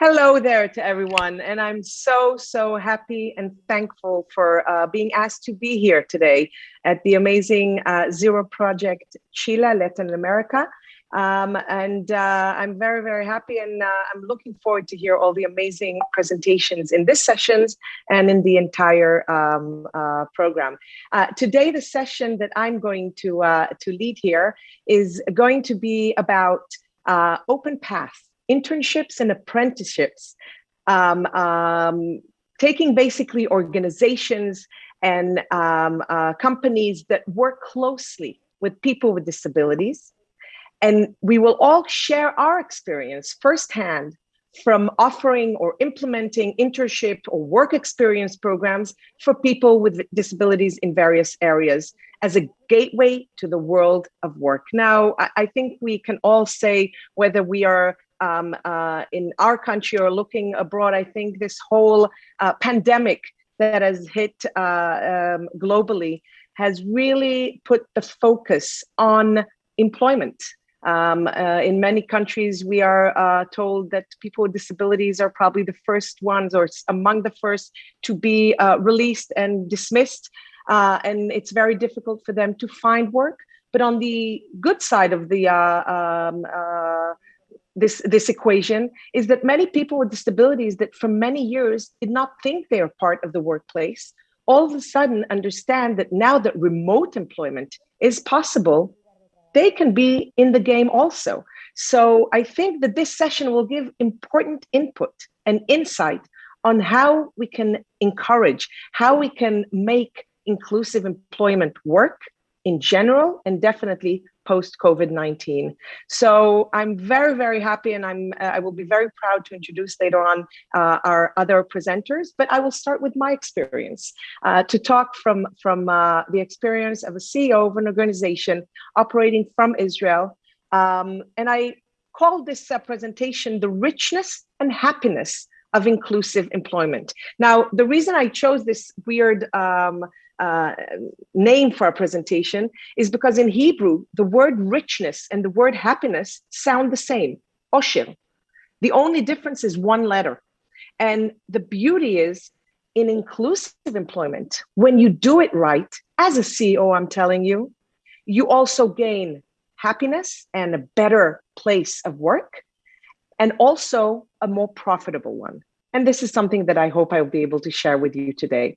Hello there to everyone. And I'm so, so happy and thankful for uh, being asked to be here today at the amazing uh, Zero Project Chile, Latin America. Um, and uh, I'm very, very happy and uh, I'm looking forward to hear all the amazing presentations in this sessions and in the entire um, uh, program. Uh, today, the session that I'm going to, to lead here is going to be about open path internships and apprenticeships, um, um, taking basically organizations and um, uh, companies that work closely with people with disabilities. And we will all share our experience firsthand from offering or implementing internship or work experience programs for people with disabilities in various areas as a gateway to the world of work. Now, I, think we can all say whether we are um, uh, in our country or looking abroad, I think this whole uh, pandemic that has hit uh, um, globally has really put the focus on employment. Um, uh, in many countries, we are uh, told that people with disabilities are probably the first ones or among the first to be uh, released and dismissed. and it's very difficult for them to find work. But on the good side of the um, this this equation is that many people with disabilities that for many years did not think they are part of the workplace all of a sudden understand that now that remote employment is possible they can be in the game also. So i think that this session will give important input and insight on how we can encourage how we can make inclusive employment work in general and definitely post COVID-19. So I'm very, very happy and I'm, uh, I will be very proud to introduce later on uh, our other presenters, but I will start with my experience uh, to talk from, from uh, the experience of a CEO of an organization operating from Israel. Um, and I call this presentation the richness and happiness of inclusive employment. Now, the reason I chose this weird um, uh, name for our presentation is because in Hebrew, the word richness and the word happiness sound the same, osher. The only difference is one letter. And the beauty is in inclusive employment, when you do it right, as a CEO, I'm telling you, you also gain happiness and a better place of work, and also a more profitable one. And this is something that I hope I'll be able to share with you today.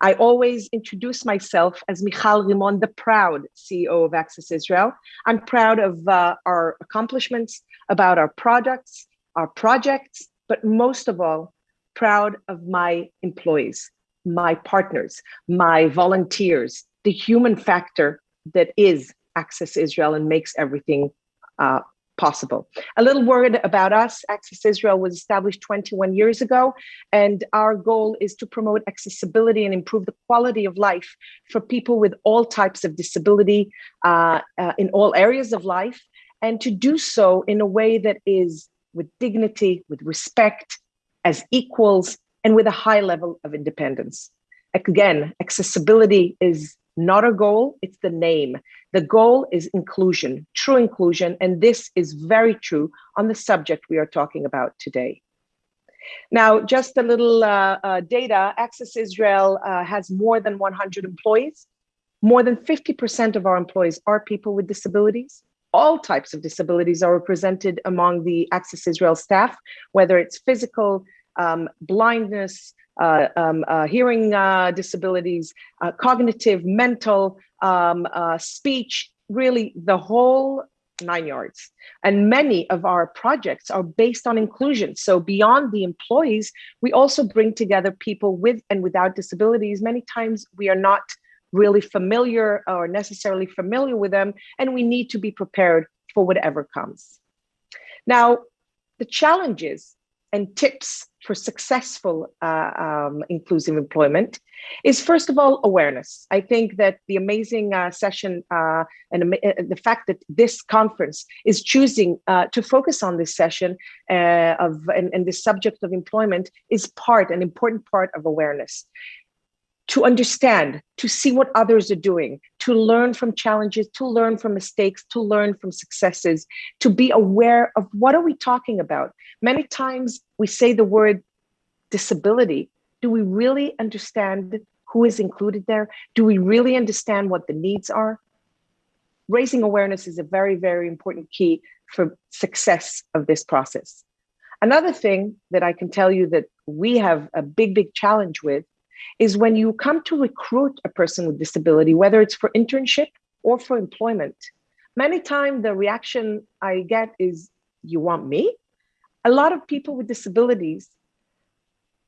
I always introduce myself as Michal Rimon, the proud CEO of Access Israel. I'm proud of uh, our accomplishments, about our products, our projects, but most of all, proud of my employees, my partners, my volunteers, the human factor that is Access Israel and makes everything uh, possible. A little word about us. Access Israel was established 21 years ago, and our goal is to promote accessibility and improve the quality of life for people with all types of disability uh, uh, in all areas of life, and to do so in a way that is with dignity, with respect, as equals, and with a high level of independence. Again, accessibility is not a goal, it's the name. The goal is inclusion, true inclusion, and this is very true on the subject we are talking about today. Now, just a little uh, uh, data, Access Israel uh, has more than 100 employees. More than 50% of our employees are people with disabilities. All types of disabilities are represented among the Access Israel staff, whether it's physical, um, blindness, uh, um, uh, hearing uh, disabilities, uh, cognitive, mental, um, uh, speech, really the whole nine yards. And many of our projects are based on inclusion. So beyond the employees, we also bring together people with and without disabilities. Many times we are not really familiar or necessarily familiar with them, and we need to be prepared for whatever comes. Now, the challenges and tips for successful uh, um, inclusive employment is first of all awareness. I think that the amazing uh, session uh, and the fact that this conference is choosing uh, to focus on this session uh, of and, and this subject of employment is part, an important part of awareness to understand, to see what others are doing, to learn from challenges, to learn from mistakes, to learn from successes, to be aware of what are we talking about. Many times we say the word disability. Do we really understand who is included there? Do we really understand what the needs are? Raising awareness is a very, very important key for success of this process. Another thing that I can tell you that we have a big, big challenge with is when you come to recruit a person with disability, whether it's for internship or for employment, many times the reaction I get is, you want me? A lot of people with disabilities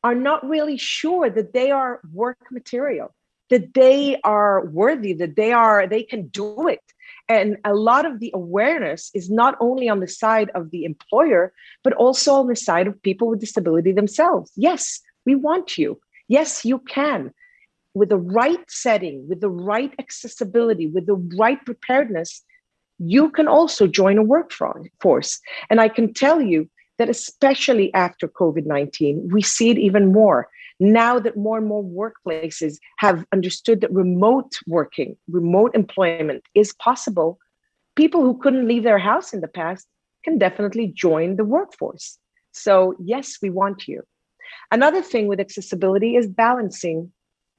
are not really sure that they are work material, that they are worthy, that they are, they can do it. And a lot of the awareness is not only on the side of the employer, but also on the side of people with disability themselves. Yes, we want you. Yes, you can. With the right setting, with the right accessibility, with the right preparedness, you can also join a workforce. And I can tell you that especially after COVID-19, we see it even more. Now that more and more workplaces have understood that remote working, remote employment is possible, people who couldn't leave their house in the past can definitely join the workforce. So yes, we want you. Another thing with accessibility is balancing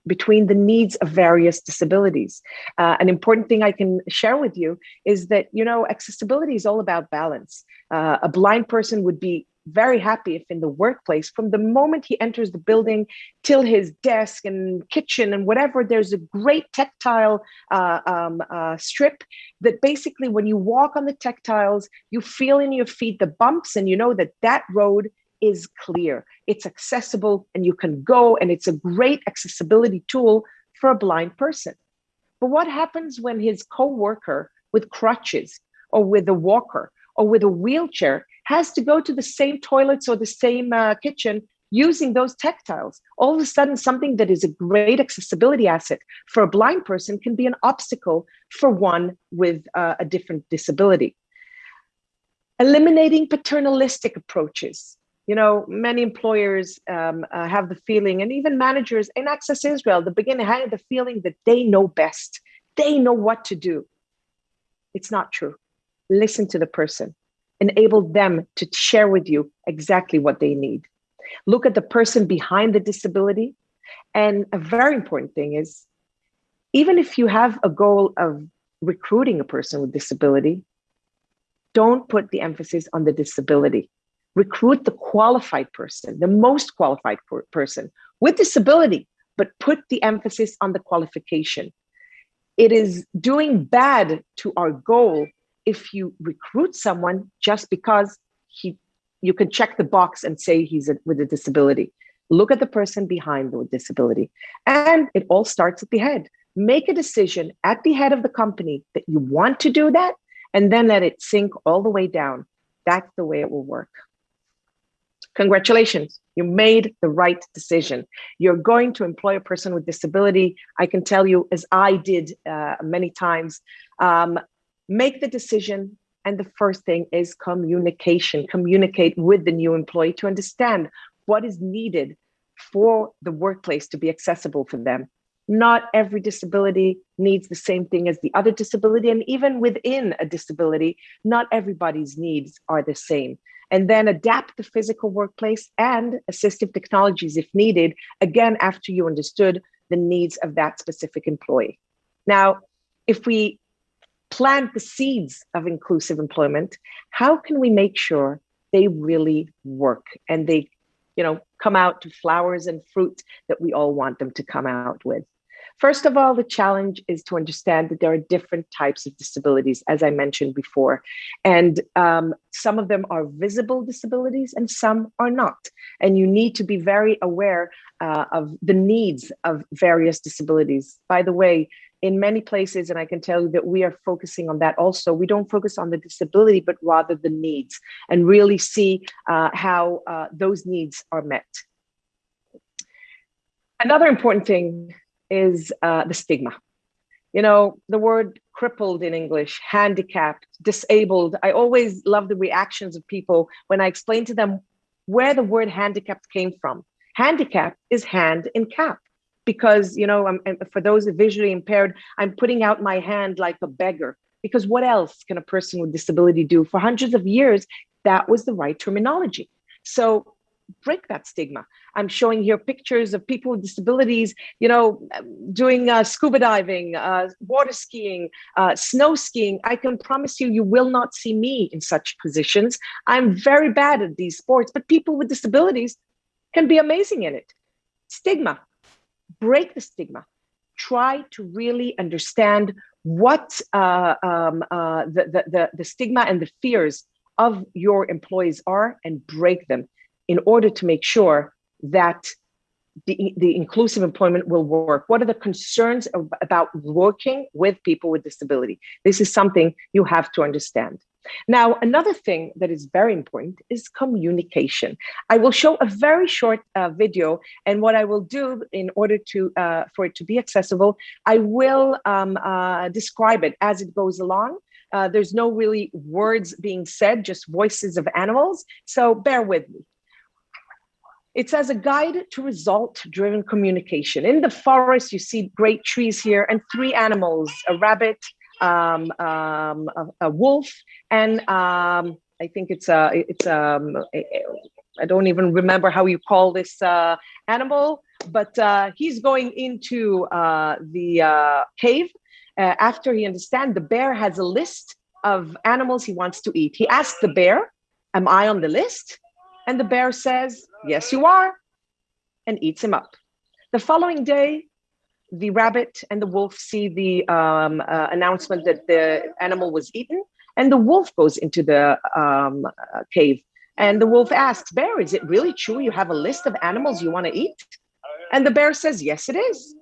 between the needs of various disabilities. Uh, an important thing I can share with you is that, you know, accessibility is all about balance. Uh, a blind person would be very happy if in the workplace, from the moment he enters the building till his desk and kitchen and whatever, there's a great tactile uh, um, uh, strip that basically when you walk on the tactiles, you feel in your feet the bumps and you know that that road is clear, it's accessible, and you can go, and it's a great accessibility tool for a blind person. But what happens when his co-worker with crutches or with a walker or with a wheelchair has to go to the same toilets or the same uh, kitchen using those tactiles. All of a sudden, something that is a great accessibility asset for a blind person can be an obstacle for one with uh, a different disability. Eliminating paternalistic approaches you know, many employers um, uh, have the feeling, and even managers in Access Israel, the beginning had the feeling that they know best, they know what to do. It's not true. Listen to the person, enable them to share with you exactly what they need. Look at the person behind the disability. And a very important thing is, even if you have a goal of recruiting a person with disability, don't put the emphasis on the disability recruit the qualified person, the most qualified person with disability, but put the emphasis on the qualification. It is doing bad to our goal if you recruit someone just because he you can check the box and say he's a, with a disability. Look at the person behind the disability. And it all starts at the head. Make a decision at the head of the company that you want to do that, and then let it sink all the way down. That's the way it will work congratulations, you made the right decision. You're going to employ a person with disability. I can tell you, as I did uh, many times, um, make the decision. And the first thing is communication, communicate with the new employee to understand what is needed for the workplace to be accessible for them. Not every disability needs the same thing as the other disability. And even within a disability, not everybody's needs are the same and then adapt the physical workplace and assistive technologies if needed, again, after you understood the needs of that specific employee. Now, if we plant the seeds of inclusive employment, how can we make sure they really work and they, you know, come out to flowers and fruit that we all want them to come out with? First of all, the challenge is to understand that there are different types of disabilities, as I mentioned before. And um, some of them are visible disabilities and some are not. And you need to be very aware uh, of the needs of various disabilities. By the way, in many places, and I can tell you that we are focusing on that also, we don't focus on the disability, but rather the needs and really see uh, how uh, those needs are met. Another important thing is uh, the stigma. You know, the word crippled in English, handicapped, disabled. I always love the reactions of people when I explain to them where the word handicapped came from. Handicap is hand in cap because, you know, I'm, for those visually impaired, I'm putting out my hand like a beggar because what else can a person with disability do? For hundreds of years, that was the right terminology. So break that stigma. I'm showing here pictures of people with disabilities, you know, doing uh, scuba diving, uh, water skiing, uh, snow skiing. I can promise you, you will not see me in such positions. I'm very bad at these sports, but people with disabilities can be amazing in it. Stigma, break the stigma. Try to really understand what uh, um, uh, the, the, the, the stigma and the fears of your employees are and break them in order to make sure that the, the inclusive employment will work? What are the concerns of, about working with people with disability? This is something you have to understand. Now, another thing that is very important is communication. I will show a very short uh, video, and what I will do in order to uh, for it to be accessible, I will um, uh, describe it as it goes along. Uh, there's no really words being said, just voices of animals. So bear with me. It's as a guide to result-driven communication. In the forest, you see great trees here and three animals, a rabbit, um, um, a, a, wolf, and um, I think it's a, it's um, I don't even remember how you call this uh, animal, but uh, he's going into uh, the uh, cave uh, after he understands the bear has a list of animals he wants to eat. He asks the bear, am I on the list? And the bear says, yes, you are, and eats him up. The following day, the rabbit and the wolf see the um, uh, announcement that the animal was eaten, and the wolf goes into the um, uh, cave. And the wolf asks, Bear, is it really true you have a list of animals you want to eat? And the bear says, Yes, it is.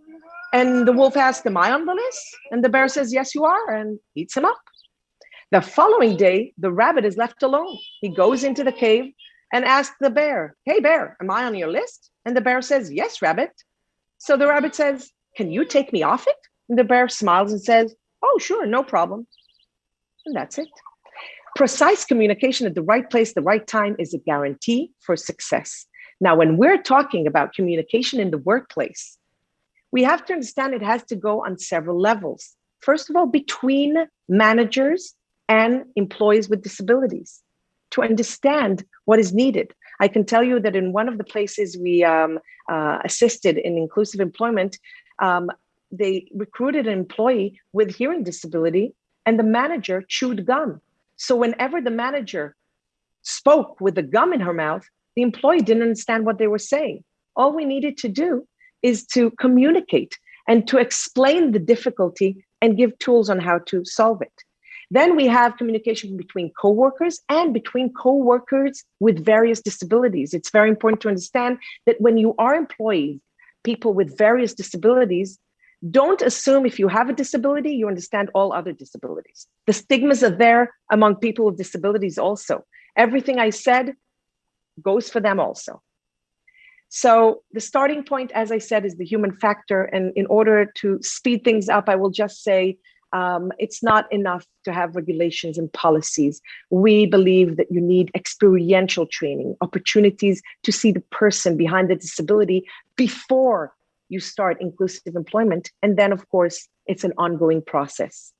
And the wolf asks, Am I on the list? And the bear says, Yes, you are, and eats him up. The following day, the rabbit is left alone. He goes into the cave and ask the bear, Hey, bear, am I on your list? And the bear says, Yes, rabbit. So the rabbit says, Can you take me off it? And the bear smiles and says, Oh, sure, no problem. And that's it. Precise communication at the right place, the right time is a guarantee for success. Now, when we're talking about communication in the workplace, we have to understand it has to go on several levels. First of all, between managers and employees with disabilities to understand what is needed. I can tell you that in one of the places we um, uh, assisted in inclusive employment, um, they recruited an employee with hearing disability and the manager chewed gum. So whenever the manager spoke with the gum in her mouth, the employee didn't understand what they were saying. All we needed to do is to communicate and to explain the difficulty and give tools on how to solve it. Then we have communication between coworkers and between coworkers with various disabilities. It's very important to understand that when you are employees, people with various disabilities, don't assume if you have a disability, you understand all other disabilities. The stigmas are there among people with disabilities also. Everything I said goes for them also. So the starting point, as I said, is the human factor. And in order to speed things up, I will just say um, it's not enough to have regulations and policies. We believe that you need experiential training, opportunities to see the person behind the disability before you start inclusive employment. And then, of course, it's an ongoing process.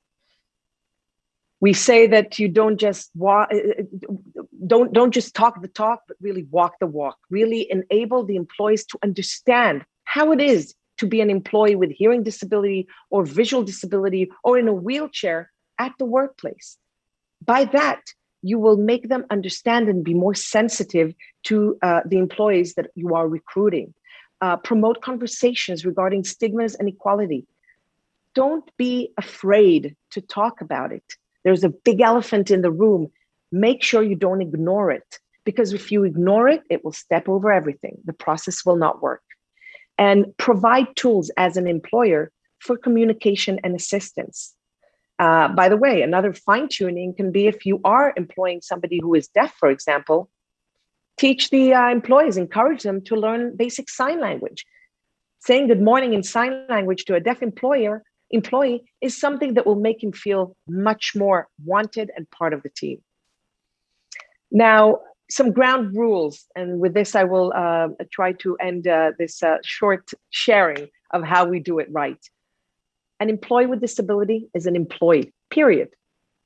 We say that you don't just walk, uh, uh, don't, don't just talk the talk, but really walk the walk, really enable the employees to understand how it is to be an employee with hearing disability or visual disability or in a wheelchair at the workplace. By that, you will make them understand and be more sensitive to uh, the employees that you are recruiting. Uh, promote conversations regarding stigmas and equality. Don't be afraid to talk about it. There's a big elephant in the room. Make sure you don't ignore it because if you ignore it, it will step over everything. The process will not work and provide tools as an employer for communication and assistance. Uh, by the way, another fine tuning can be if you are employing somebody who is deaf, for example, teach the uh, employees, encourage them to learn basic sign language. Saying good morning in sign language to a deaf employer employee is something that will make him feel much more wanted and part of the team. Now, some ground rules, and with this I will uh, try to end uh, this uh, short sharing of how we do it right. An employee with disability is an employee, period.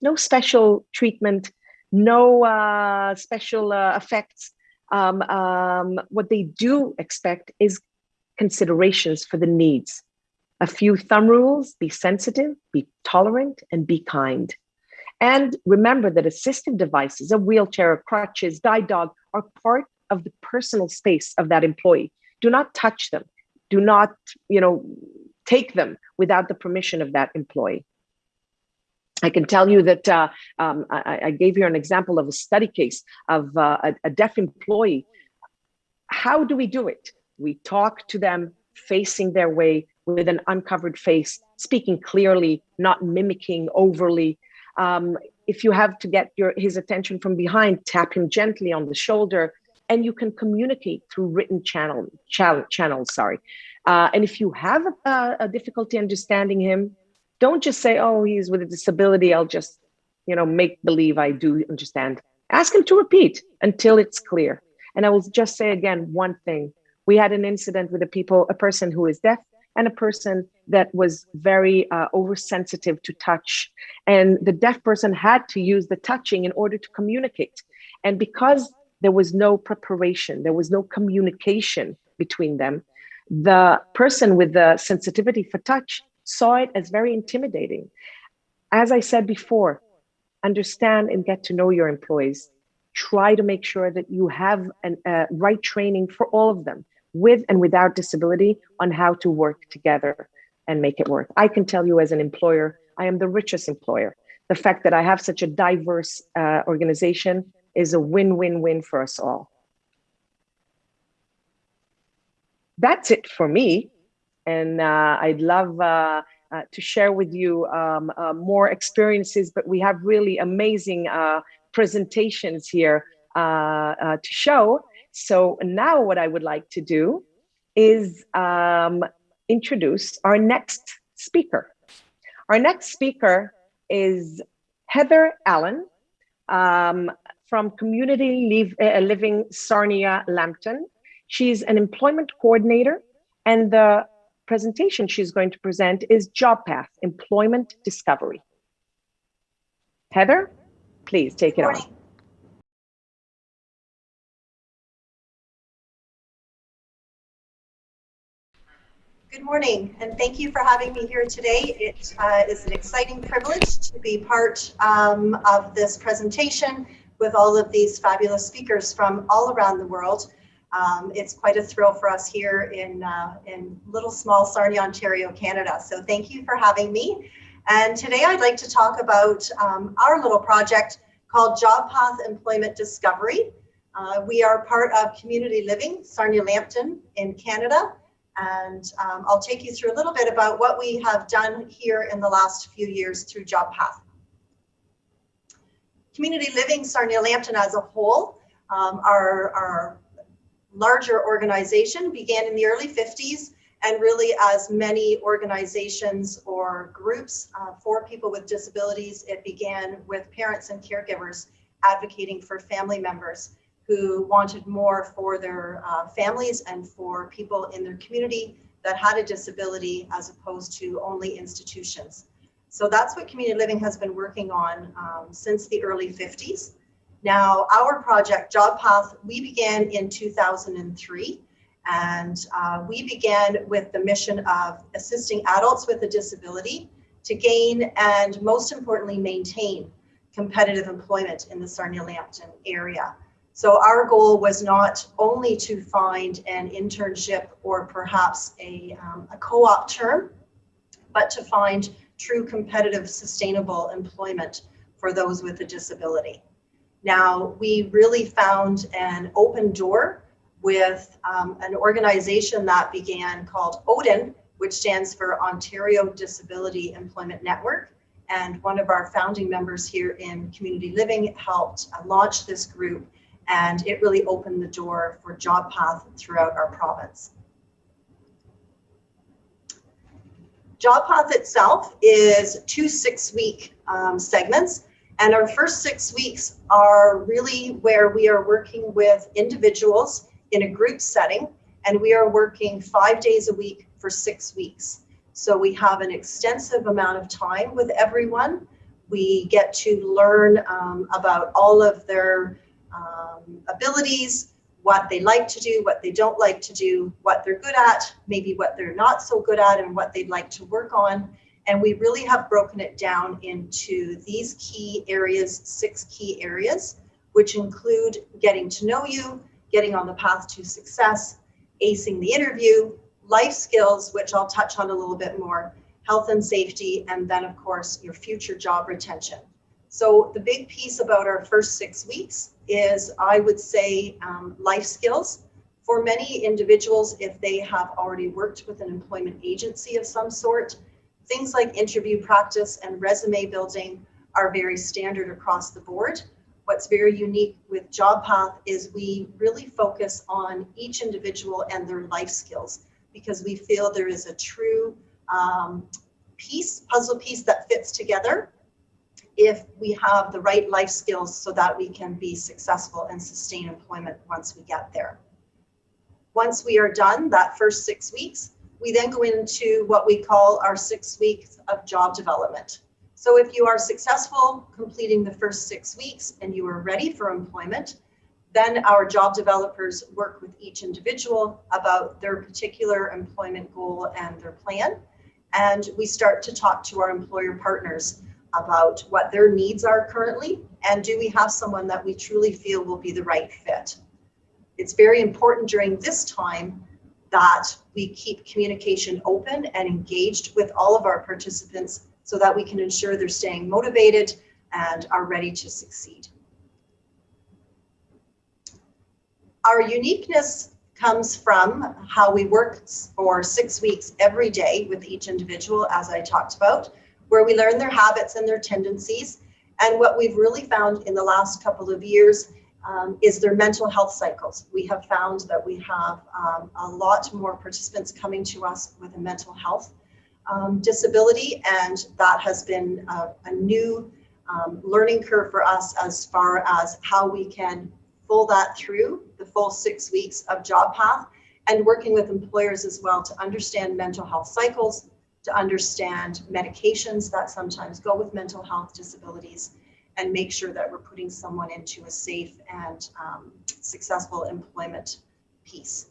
No special treatment, no uh, special uh, effects. Um, um, what they do expect is considerations for the needs. A few thumb rules, be sensitive, be tolerant, and be kind. And remember that assistive devices, a wheelchair, crutches, guide dog, are part of the personal space of that employee. Do not touch them. Do not, you know, take them without the permission of that employee. I can tell you that uh, um, I, I, gave you an example of a study case of uh, a, a deaf employee. How do we do it? We talk to them facing their way with an uncovered face, speaking clearly, not mimicking overly. Um, if you have to get your his attention from behind, tap him gently on the shoulder, and you can communicate through written channel, channel channels. Sorry, uh, and if you have a, a difficulty understanding him, don't just say, oh, he's with a disability. I'll just, you know, make believe I do understand. Ask him to repeat until it's clear. And I will just say again, one thing. We had an incident with a people, a person who is deaf and a person that was very uh, oversensitive to touch. And the deaf person had to use the touching in order to communicate. And because there was no preparation, there was no communication between them, the person with the sensitivity for touch saw it as very intimidating. As I said before, understand and get to know your employees. Try to make sure that you have a uh, right training for all of them, with and without disability, on how to work together and make it work. I can tell you as an employer, I am the richest employer. The fact that I have such a diverse uh, organization is a win-win-win for us all. That's it for me and uh, I'd love uh, uh, to share with you um, uh, more experiences, but we have really amazing uh, presentations here to show. So now what I would like to do is um, introduce our next speaker. Our next speaker is Heather Allen um, from Community Living Sarnia Lambton. She's an employment coordinator and the presentation she's going to present is Job Path, Employment Discovery. Heather, please take it on. Good morning, and thank you for having me here today. It uh, is an exciting privilege to be part um, of this presentation with all of these fabulous speakers from all around the world. Um, it's quite a thrill for us here in, uh, in little small Sarnia, Ontario, Canada. So thank you for having me. And today I'd like to talk about um, our little project called Job Path Employment Discovery. Uh, we are part of Community Living, Sarnia Lambton in Canada. And um, I'll take you through a little bit about what we have done here in the last few years through Job Path. Community Living Sarnia Lambton as a whole, um, our, our larger organization began in the early 50s and really as many organizations or groups uh, for people with disabilities, it began with parents and caregivers advocating for family members who wanted more for their uh, families and for people in their community that had a disability as opposed to only institutions. So that's what community living has been working on um, since the early 50s. Now, our project, Job Path, we began in 2003, and uh, we began with the mission of assisting adults with a disability to gain and most importantly, maintain competitive employment in the Sarnia-Lambton area. So our goal was not only to find an internship or perhaps a, um, a co-op term, but to find true competitive, sustainable employment for those with a disability. Now, we really found an open door with um, an organization that began called ODEN, which stands for Ontario Disability Employment Network. And one of our founding members here in Community Living helped uh, launch this group and it really opened the door for job path throughout our province. Job Path itself is two six-week um, segments and our first six weeks are really where we are working with individuals in a group setting, and we are working five days a week, for six weeks. So we have an extensive amount of time with everyone. We get to learn um, about all of their um, abilities, what they like to do, what they don't like to do, what they're good at, maybe what they're not so good at, and what they'd like to work on. And we really have broken it down into these key areas, six key areas, which include getting to know you, getting on the path to success, acing the interview, life skills, which I'll touch on a little bit more, health and safety, and then of course your future job retention. So the big piece about our first six weeks is I would say um, life skills. For many individuals, if they have already worked with an employment agency of some sort, things like interview practice and resume building are very standard across the board. What's very unique with JobPath is we really focus on each individual and their life skills because we feel there is a true um, piece, puzzle piece that fits together if we have the right life skills so that we can be successful and sustain employment once we get there. Once we are done that first six weeks, we then go into what we call our six weeks of job development. So if you are successful completing the first six weeks and you are ready for employment, then our job developers work with each individual about their particular employment goal and their plan. And we start to talk to our employer partners about what their needs are currently and do we have someone that we truly feel will be the right fit. It's very important during this time that we keep communication open and engaged with all of our participants so that we can ensure they're staying motivated and are ready to succeed. Our uniqueness comes from how we work for six weeks every day with each individual, as I talked about, where we learn their habits and their tendencies. And what we've really found in the last couple of years um, is their mental health cycles. We have found that we have um, a lot more participants coming to us with a mental health um, disability, and that has been a, a new um, learning curve for us as far as how we can pull that through the full six weeks of job path and working with employers as well to understand mental health cycles, to understand medications that sometimes go with mental health disabilities, and make sure that we're putting someone into a safe and um, successful employment piece.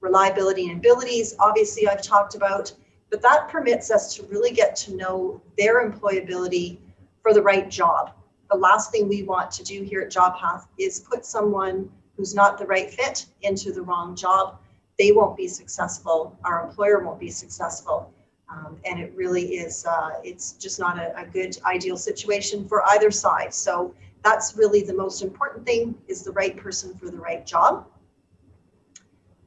Reliability and abilities, obviously I've talked about, but that permits us to really get to know their employability for the right job. The last thing we want to do here at JobPath is put someone who's not the right fit into the wrong job. They won't be successful. Our employer won't be successful. Um, and it really is, uh, it's just not a, a good ideal situation for either side. So that's really the most important thing is the right person for the right job.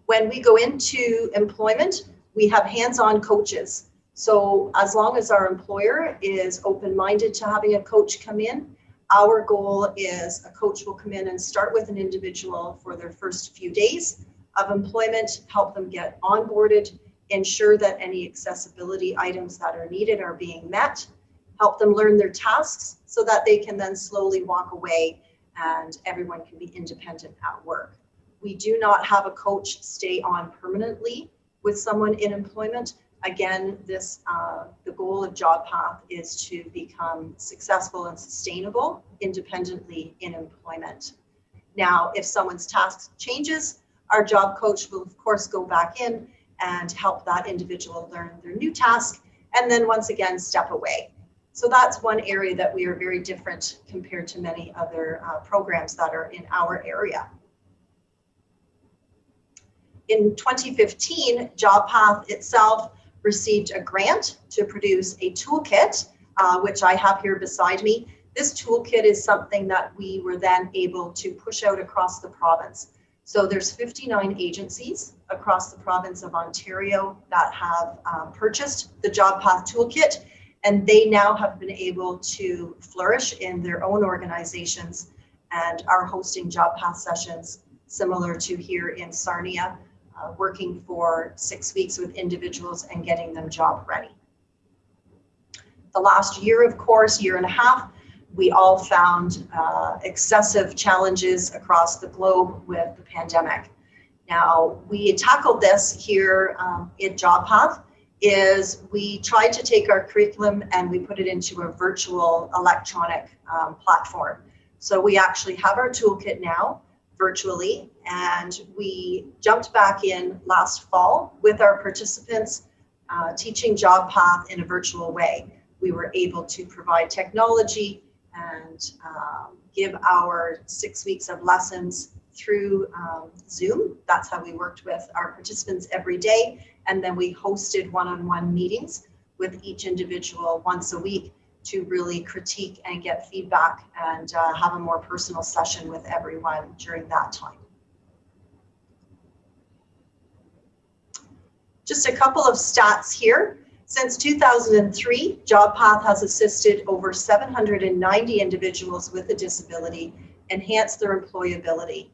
When we go into employment, we have hands-on coaches. So as long as our employer is open-minded to having a coach come in, our goal is a coach will come in and start with an individual for their first few days of employment, help them get onboarded, ensure that any accessibility items that are needed are being met, help them learn their tasks so that they can then slowly walk away and everyone can be independent at work. We do not have a coach stay on permanently with someone in employment. Again, this uh, the goal of Job Path is to become successful and sustainable independently in employment. Now, if someone's task changes, our job coach will of course go back in and help that individual learn their new task and then once again step away. So that's one area that we are very different compared to many other uh, programs that are in our area in 2015, JobPath itself received a grant to produce a toolkit, uh, which I have here beside me. This toolkit is something that we were then able to push out across the province. So there's 59 agencies across the province of Ontario that have um, purchased the JobPath toolkit, and they now have been able to flourish in their own organizations and are hosting JobPath sessions similar to here in Sarnia uh, working for six weeks with individuals and getting them job ready. The last year, of course, year and a half, we all found uh, excessive challenges across the globe with the pandemic. Now, we tackled this here um, in JobPath is we tried to take our curriculum and we put it into a virtual electronic um, platform. So we actually have our toolkit now virtually and we jumped back in last fall with our participants uh, teaching JobPath in a virtual way. We were able to provide technology and um, give our six weeks of lessons through um, Zoom. That's how we worked with our participants every day. And then we hosted one-on-one -on -one meetings with each individual once a week to really critique and get feedback and uh, have a more personal session with everyone during that time. Just a couple of stats here. Since 2003, JobPath has assisted over 790 individuals with a disability enhance their employability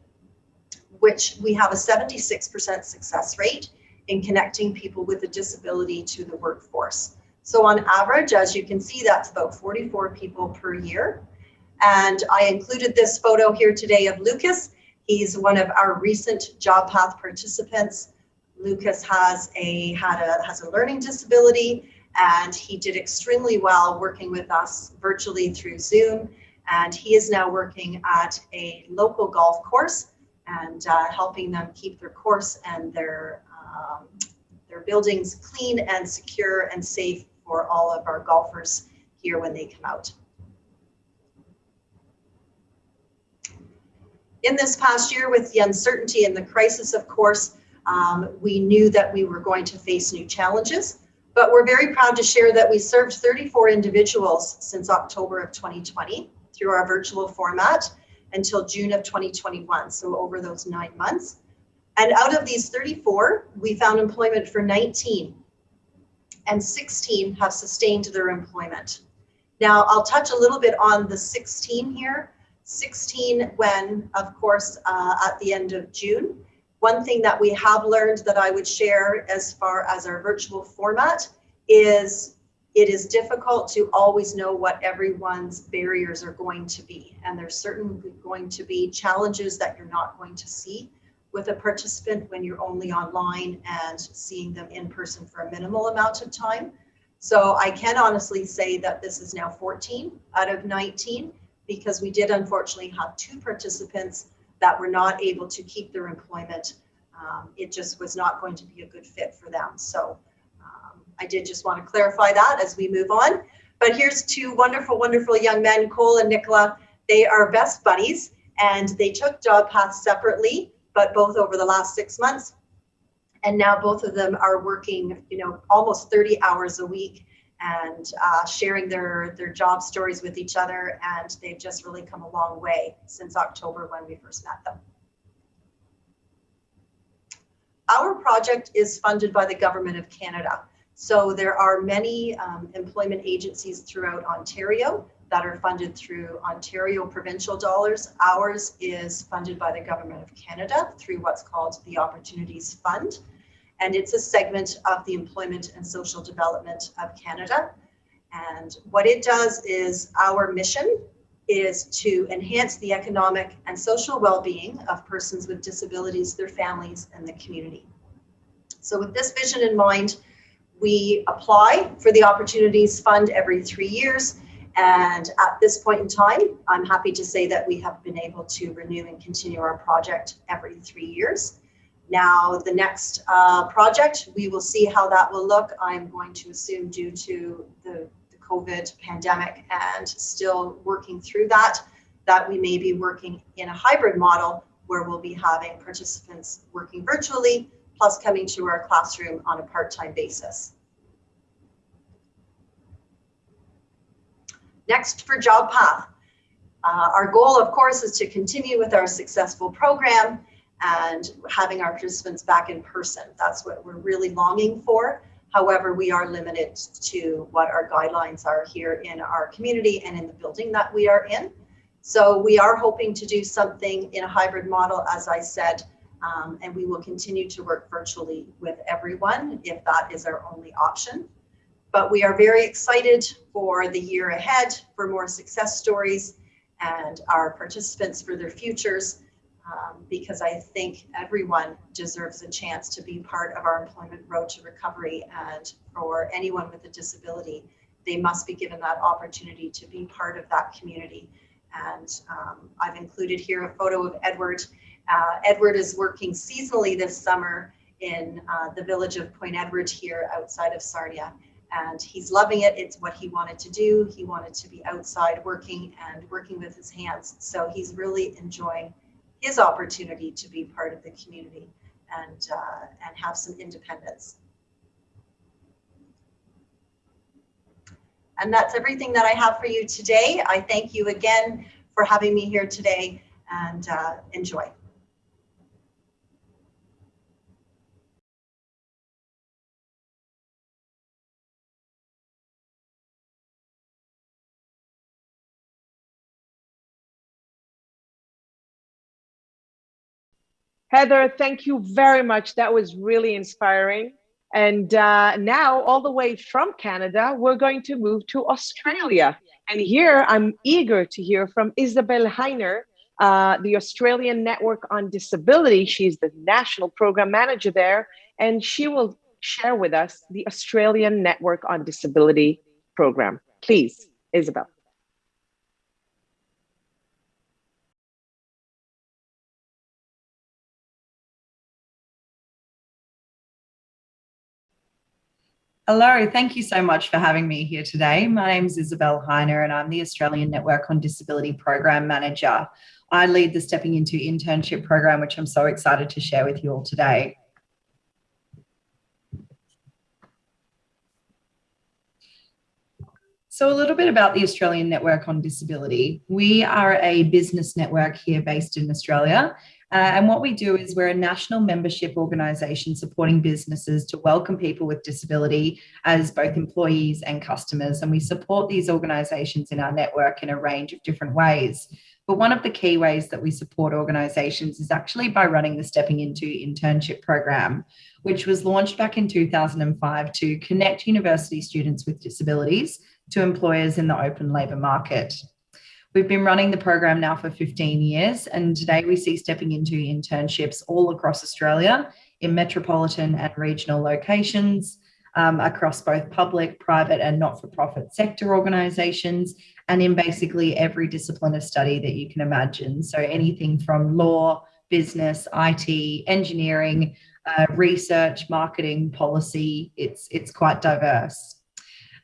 which we have a 76% success rate in connecting people with a disability to the workforce. So on average, as you can see, that's about 44 people per year. And I included this photo here today of Lucas. He's one of our recent job path participants. Lucas has a, had a, has a learning disability and he did extremely well working with us virtually through Zoom. And he is now working at a local golf course and uh, helping them keep their course and their, um, their buildings clean and secure and safe for all of our golfers here when they come out. In this past year with the uncertainty and the crisis, of course, um, we knew that we were going to face new challenges, but we're very proud to share that we served 34 individuals since October of 2020 through our virtual format until June of 2021, so over those nine months. And out of these 34, we found employment for 19 and 16 have sustained their employment. Now I'll touch a little bit on the 16 here. 16 when, of course, uh, at the end of June. One thing that we have learned that I would share as far as our virtual format is it is difficult to always know what everyone's barriers are going to be. And there's certainly going to be challenges that you're not going to see with a participant when you're only online and seeing them in person for a minimal amount of time. So I can honestly say that this is now 14 out of 19 because we did unfortunately have two participants that were not able to keep their employment. Um, it just was not going to be a good fit for them. So I did just want to clarify that as we move on. But here's two wonderful, wonderful young men, Cole and Nicola. They are best buddies and they took job paths separately, but both over the last six months. And now both of them are working, you know, almost 30 hours a week and uh, sharing their, their job stories with each other. And they've just really come a long way since October when we first met them. Our project is funded by the Government of Canada. So there are many um, employment agencies throughout Ontario that are funded through Ontario provincial dollars. Ours is funded by the Government of Canada through what's called the Opportunities Fund. And it's a segment of the Employment and Social Development of Canada. And what it does is our mission is to enhance the economic and social well-being of persons with disabilities, their families, and the community. So with this vision in mind, we apply for the Opportunities Fund every three years. And at this point in time, I'm happy to say that we have been able to renew and continue our project every three years. Now, the next uh, project, we will see how that will look. I'm going to assume due to the, the COVID pandemic and still working through that, that we may be working in a hybrid model where we'll be having participants working virtually plus coming to our classroom on a part-time basis. Next for JobPath. Uh, our goal, of course, is to continue with our successful program and having our participants back in person. That's what we're really longing for. However, we are limited to what our guidelines are here in our community and in the building that we are in. So we are hoping to do something in a hybrid model, as I said, um, and we will continue to work virtually with everyone if that is our only option. But we are very excited for the year ahead, for more success stories and our participants for their futures. um, because I think everyone deserves a chance to be part of our employment road to recovery. And for anyone with a disability, they must be given that opportunity to be part of that community. And um, I've included here a photo of Edward. Uh, Edward is working seasonally this summer in uh, the village of Point Edward here outside of Sarnia. And he's loving it. It's what he wanted to do. He wanted to be outside working and working with his hands. So he's really enjoying his opportunity to be part of the community and, uh, and have some independence. And that's everything that I have for you today. I thank you again for having me here today and uh, enjoy. Heather, thank you very much. That was really inspiring. And uh, now, all the way from Canada, we're going to move to Australia. And here I'm eager to hear from Isabel Heiner, uh, the Australian Network on Disability. She's the National Program Manager there, and she will share with us the Australian Network on Disability program. Please, Isabel. Hello, thank you so much for having me here today. My name is Isabel Heiner and I'm the Australian Network on Disability Program Manager. I lead the Stepping Into Internship program, which I'm so excited to share with you all today. So a little bit about the Australian Network on Disability. We are a business network here based in Australia uh, and what we do is we're a national membership organisation supporting businesses to welcome people with disability as both employees and customers. And we support these organisations in our network in a range of different ways. But one of the key ways that we support organisations is actually by running the Stepping Into internship program, which was launched back in 2005 to connect university students with disabilities to employers in the open labour market. We've been running the program now for 15 years, and today we see stepping into internships all across Australia in metropolitan and regional locations, um, across both public, private, and not for profit sector organisations, and in basically every discipline of study that you can imagine. So, anything from law, business, IT, engineering, uh, research, marketing, policy, it's, it's quite diverse.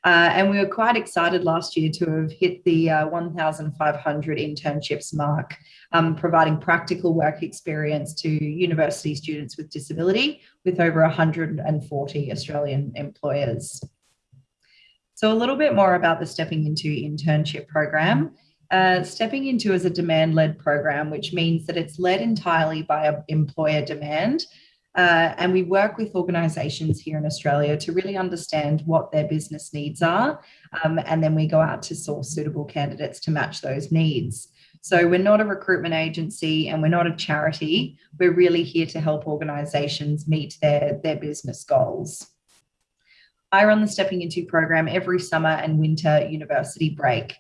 Uh, and we were quite excited last year to have hit the uh, 1,500 internships mark, um, providing practical work experience to university students with disability with over 140 Australian employers. So a little bit more about the Stepping Into internship program. Uh, stepping Into is a demand-led program, which means that it's led entirely by employer demand uh, and we work with organisations here in Australia to really understand what their business needs are. Um, and then we go out to source suitable candidates to match those needs. So we're not a recruitment agency and we're not a charity. We're really here to help organisations meet their, their business goals. I run the Stepping Into program every summer and winter university break.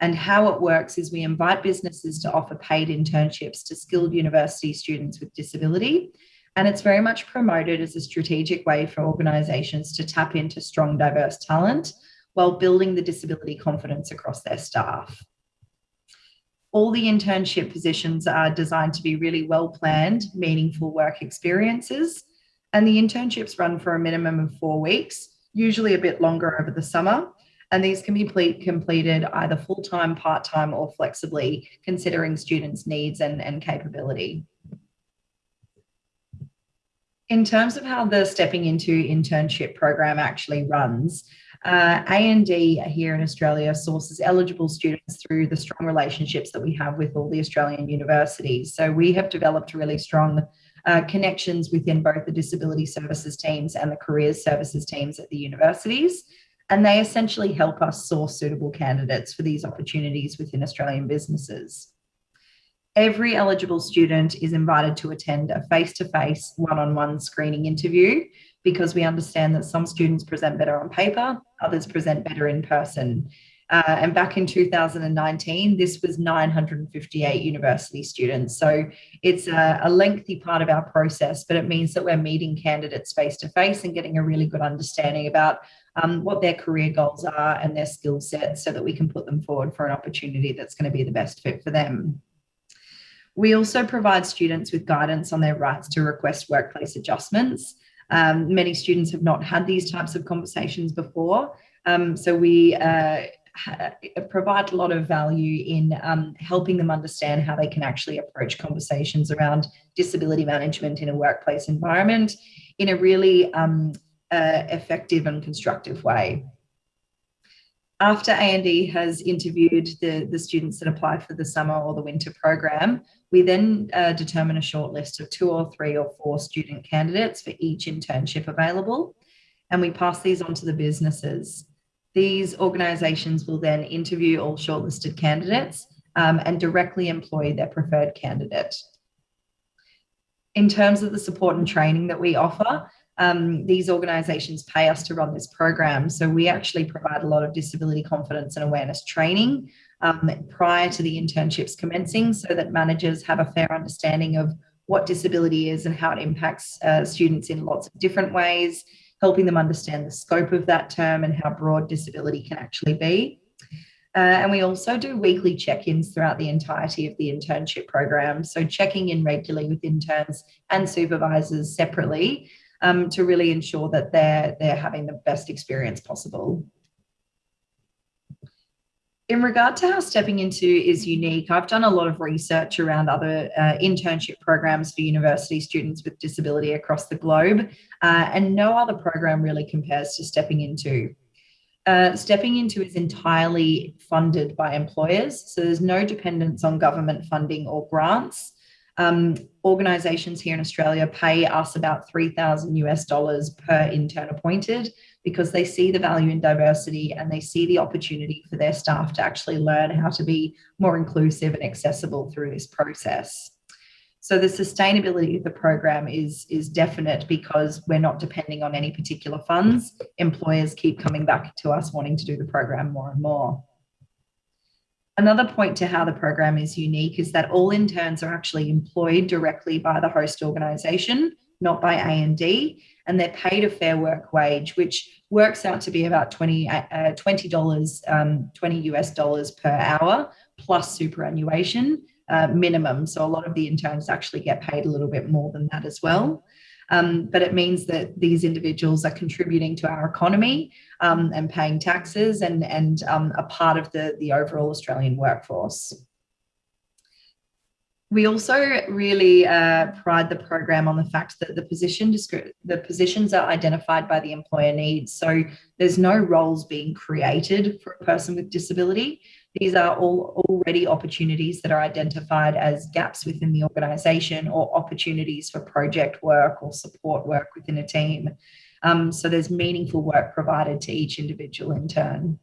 And how it works is we invite businesses to offer paid internships to skilled university students with disability and it's very much promoted as a strategic way for organisations to tap into strong, diverse talent while building the disability confidence across their staff. All the internship positions are designed to be really well planned, meaningful work experiences. And the internships run for a minimum of four weeks, usually a bit longer over the summer. And these can be completed either full time, part time, or flexibly, considering students' needs and, and capability. In terms of how the Stepping Into internship program actually runs, uh, A&D here in Australia sources eligible students through the strong relationships that we have with all the Australian universities. So we have developed really strong uh, connections within both the disability services teams and the careers services teams at the universities. And they essentially help us source suitable candidates for these opportunities within Australian businesses every eligible student is invited to attend a face-to-face one-on-one screening interview because we understand that some students present better on paper, others present better in person. Uh, and back in 2019, this was 958 university students. So it's a, a, lengthy part of our process, but it means that we're meeting candidates face to face and getting a really good understanding about um, what their career goals are and their skill sets so that we can put them forward for an opportunity that's going to be the best fit for them. We also provide students with guidance on their rights to request workplace adjustments. Um, many students have not had these types of conversations before. Um, so we uh, provide a lot of value in um, helping them understand how they can actually approach conversations around disability management in a workplace environment in a really um, uh, effective and constructive way. After A&D has interviewed the, the students that apply for the summer or the winter program, we then uh, determine a short list of two or three or four student candidates for each internship available, and we pass these on to the businesses. These organisations will then interview all shortlisted candidates um, and directly employ their preferred candidate. In terms of the support and training that we offer, um, these organisations pay us to run this program. So we actually provide a lot of disability confidence and awareness training um, prior to the internships commencing so that managers have a fair understanding of what disability is and how it impacts uh, students in lots of different ways, helping them understand the scope of that term and how broad disability can actually be. Uh, and we also do weekly check-ins throughout the entirety of the internship program. So checking in regularly with interns and supervisors separately um, to really ensure that they're, they're having the best experience possible. In regard to how stepping into is unique, I've done a lot of research around other uh, internship programs for university students with disability across the globe, uh, and no other program really compares to stepping into. Uh, stepping into is entirely funded by employers, so there's no dependence on government funding or grants. Um, organizations here in Australia pay us about 3,000 US dollars per intern appointed, because they see the value in diversity and they see the opportunity for their staff to actually learn how to be more inclusive and accessible through this process. So the sustainability of the program is, is definite because we're not depending on any particular funds. Employers keep coming back to us wanting to do the program more and more. Another point to how the program is unique is that all interns are actually employed directly by the host organisation, not by A&D, and they're paid a fair work wage, which works out to be about 20, uh, $20, um, 20 US dollars per hour plus superannuation uh, minimum. So a lot of the interns actually get paid a little bit more than that as well. Um, but it means that these individuals are contributing to our economy um, and paying taxes and, and um, a part of the, the overall Australian workforce. We also really uh, pride the program on the fact that the position the positions are identified by the employer needs. So there's no roles being created for a person with disability. These are all already opportunities that are identified as gaps within the organisation or opportunities for project work or support work within a team. Um, so there's meaningful work provided to each individual in turn.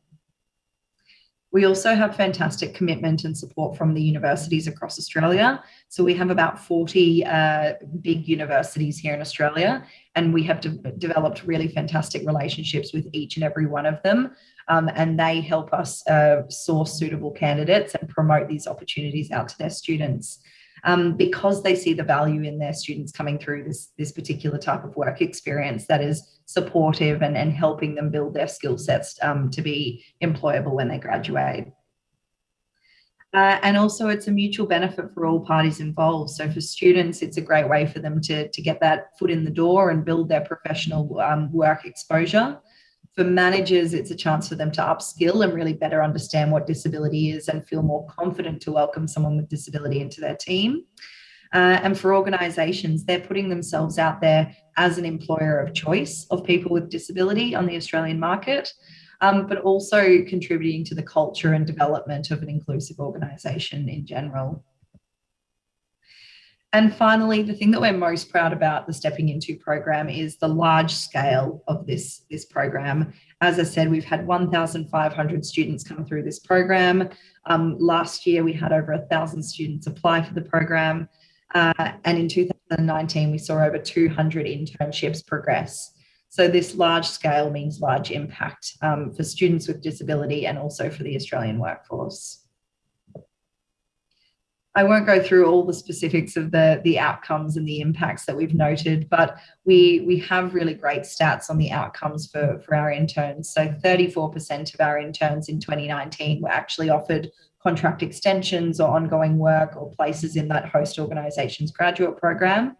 We also have fantastic commitment and support from the universities across Australia. So we have about 40 uh, big universities here in Australia, and we have de developed really fantastic relationships with each and every one of them. Um, and they help us uh, source suitable candidates and promote these opportunities out to their students um, because they see the value in their students coming through this, this particular type of work experience that is supportive and, and helping them build their skill sets um, to be employable when they graduate. Uh, and also it's a mutual benefit for all parties involved. So for students, it's a great way for them to, to get that foot in the door and build their professional um, work exposure. For managers, it's a chance for them to upskill and really better understand what disability is and feel more confident to welcome someone with disability into their team. Uh, and for organisations, they're putting themselves out there as an employer of choice of people with disability on the Australian market, um, but also contributing to the culture and development of an inclusive organisation in general. And finally, the thing that we're most proud about the Stepping Into program is the large scale of this, this program. As I said, we've had 1,500 students come through this program. Um, last year, we had over 1,000 students apply for the program. Uh, and in 2019, we saw over 200 internships progress. So this large scale means large impact um, for students with disability and also for the Australian workforce. I won't go through all the specifics of the, the outcomes and the impacts that we've noted, but we, we have really great stats on the outcomes for, for our interns. So 34% of our interns in 2019 were actually offered contract extensions or ongoing work or places in that host organisation's graduate program.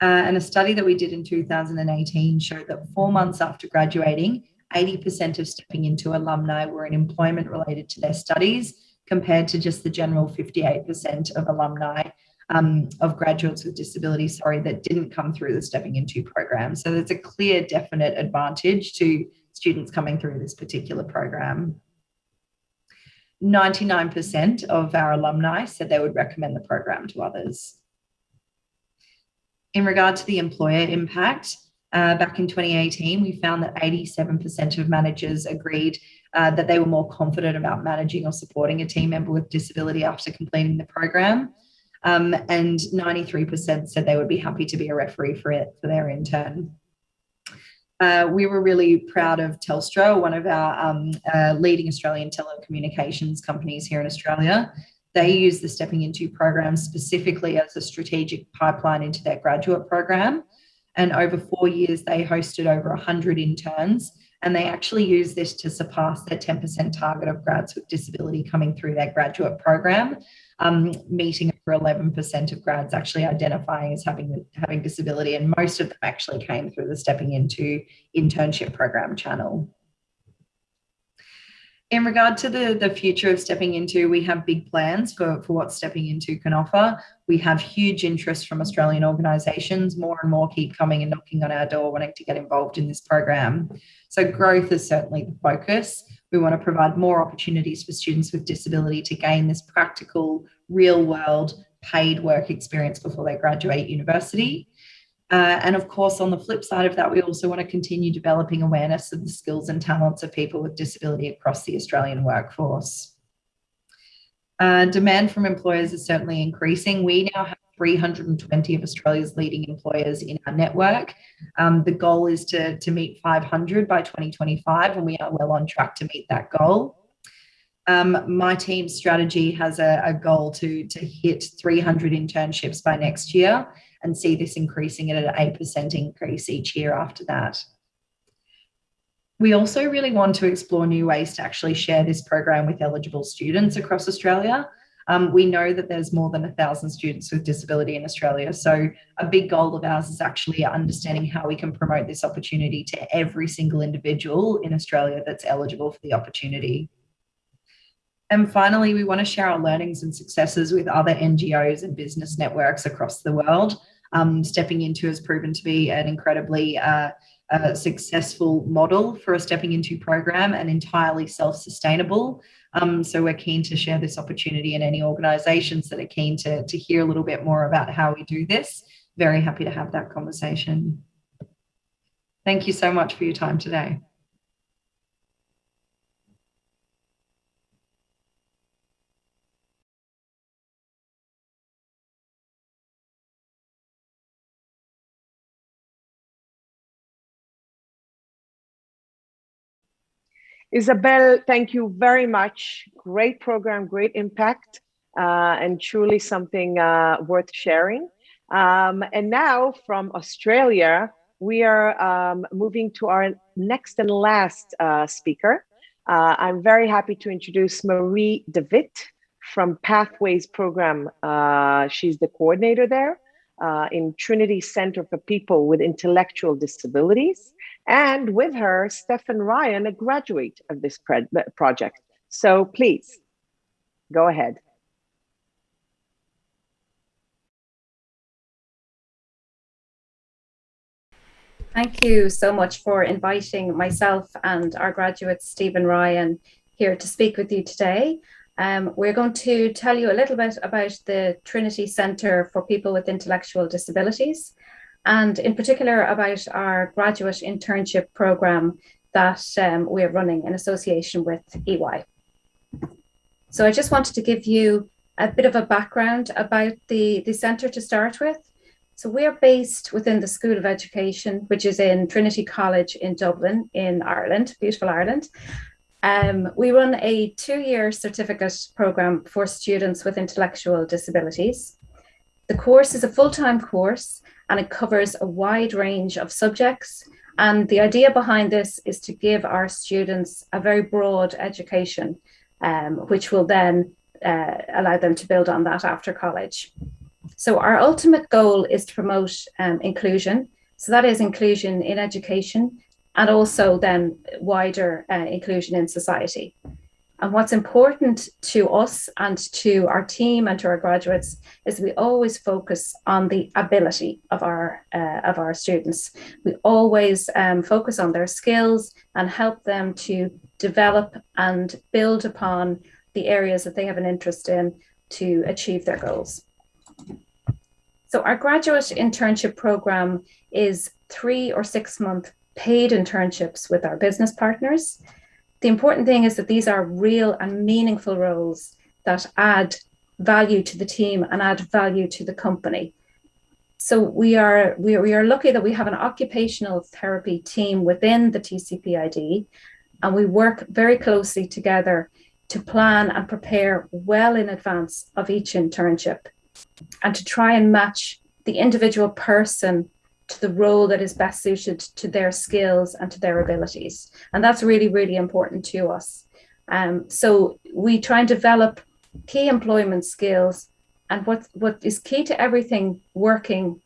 Uh, and a study that we did in 2018 showed that four months after graduating, 80% of stepping into alumni were in employment related to their studies compared to just the general 58% of alumni um, of graduates with disabilities, sorry, that didn't come through the Stepping Into program. So there's a clear, definite advantage to students coming through this particular program. 99% of our alumni said they would recommend the program to others. In regard to the employer impact, uh, back in 2018, we found that 87% of managers agreed uh, that they were more confident about managing or supporting a team member with disability after completing the program. Um, and 93% said they would be happy to be a referee for it for their intern. Uh, we were really proud of Telstra, one of our um, uh, leading Australian telecommunications companies here in Australia. They use the Stepping Into program specifically as a strategic pipeline into their graduate program. And over four years, they hosted over 100 interns and they actually use this to surpass their 10% target of grads with disability coming through their graduate program, um, meeting over 11% of grads actually identifying as having, having disability. And most of them actually came through the Stepping Into internship program channel. In regard to the, the future of Stepping Into, we have big plans for, for what Stepping Into can offer. We have huge interest from Australian organisations. More and more keep coming and knocking on our door wanting to get involved in this program. So growth is certainly the focus. We want to provide more opportunities for students with disability to gain this practical, real world paid work experience before they graduate university. Uh, and of course, on the flip side of that, we also want to continue developing awareness of the skills and talents of people with disability across the Australian workforce. Uh, demand from employers is certainly increasing. We now have 320 of Australia's leading employers in our network. Um, the goal is to, to meet 500 by 2025, and we are well on track to meet that goal. Um, my team's strategy has a, a goal to, to hit 300 internships by next year and see this increasing at an 8% increase each year after that. We also really want to explore new ways to actually share this program with eligible students across Australia. Um, we know that there's more than a thousand students with disability in Australia. So a big goal of ours is actually understanding how we can promote this opportunity to every single individual in Australia that's eligible for the opportunity. And finally, we want to share our learnings and successes with other NGOs and business networks across the world. Um, stepping into has proven to be an incredibly uh, successful model for a stepping into program and entirely self-sustainable. Um, so we're keen to share this opportunity and any organisations that are keen to, to hear a little bit more about how we do this. Very happy to have that conversation. Thank you so much for your time today. Isabel, thank you very much. Great program, great impact, uh, and truly something uh, worth sharing. Um, and now from Australia, we are um, moving to our next and last uh, speaker. Uh, I'm very happy to introduce Marie DeWitt from Pathways Program. Uh, she's the coordinator there uh, in Trinity Center for People with Intellectual Disabilities and with her, Stefan Ryan, a graduate of this project. So please, go ahead. Thank you so much for inviting myself and our graduate, Stephen Ryan, here to speak with you today. Um, we're going to tell you a little bit about the Trinity Centre for People with Intellectual Disabilities and in particular about our graduate internship program that um, we're running in association with EY. So I just wanted to give you a bit of a background about the, the centre to start with. So we're based within the School of Education, which is in Trinity College in Dublin, in Ireland, beautiful Ireland. Um, we run a two-year certificate program for students with intellectual disabilities. The course is a full-time course and it covers a wide range of subjects. And the idea behind this is to give our students a very broad education, um, which will then uh, allow them to build on that after college. So our ultimate goal is to promote um, inclusion. So that is inclusion in education and also then wider uh, inclusion in society. And what's important to us and to our team and to our graduates is we always focus on the ability of our uh, of our students. We always um, focus on their skills and help them to develop and build upon the areas that they have an interest in to achieve their goals. So our graduate internship program is three or six month paid internships with our business partners. The important thing is that these are real and meaningful roles that add value to the team and add value to the company. So we are, we we are lucky that we have an occupational therapy team within the TCPID and we work very closely together to plan and prepare well in advance of each internship and to try and match the individual person to the role that is best suited to their skills and to their abilities. And that's really, really important to us. Um, so we try and develop key employment skills. And what, what is key to everything working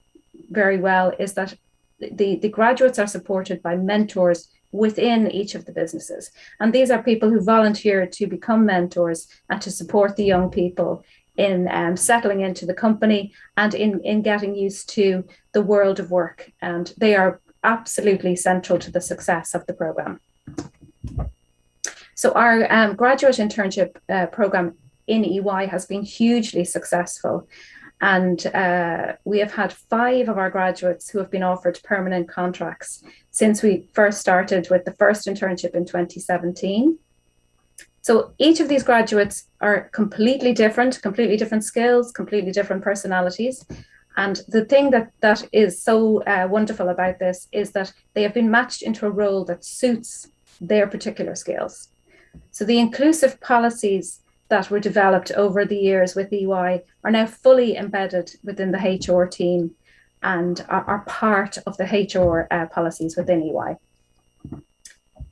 very well is that the, the graduates are supported by mentors within each of the businesses. And these are people who volunteer to become mentors and to support the young people in um, settling into the company and in, in getting used to the world of work. And they are absolutely central to the success of the program. So our um, graduate internship uh, program in EY has been hugely successful. And uh, we have had five of our graduates who have been offered permanent contracts since we first started with the first internship in 2017. So each of these graduates are completely different, completely different skills, completely different personalities. And the thing that, that is so uh, wonderful about this is that they have been matched into a role that suits their particular skills. So the inclusive policies that were developed over the years with EY are now fully embedded within the HR team and are, are part of the HR uh, policies within EY.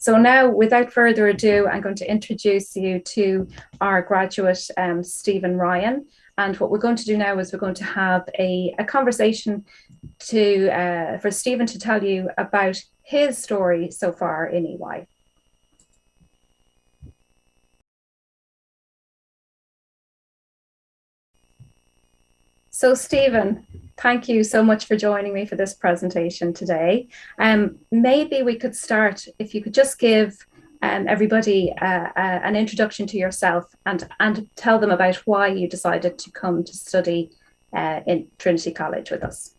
So now, without further ado, I'm going to introduce you to our graduate, um, Stephen Ryan. And what we're going to do now is we're going to have a, a conversation to uh, for Stephen to tell you about his story so far in EY. So Stephen, thank you so much for joining me for this presentation today. Um, maybe we could start, if you could just give um, everybody uh, uh, an introduction to yourself and, and tell them about why you decided to come to study uh, in Trinity College with us.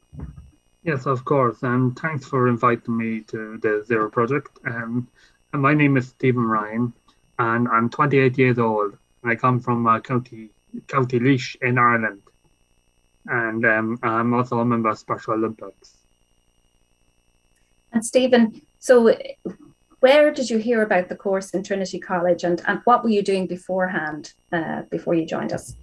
Yes, of course. And thanks for inviting me to the Zero Project. Um, and my name is Stephen Ryan, and I'm 28 years old. I come from uh, County County Laois in Ireland and um, I'm also a member of Special Olympics. And Stephen, so where did you hear about the course in Trinity College and, and what were you doing beforehand, uh, before you joined us?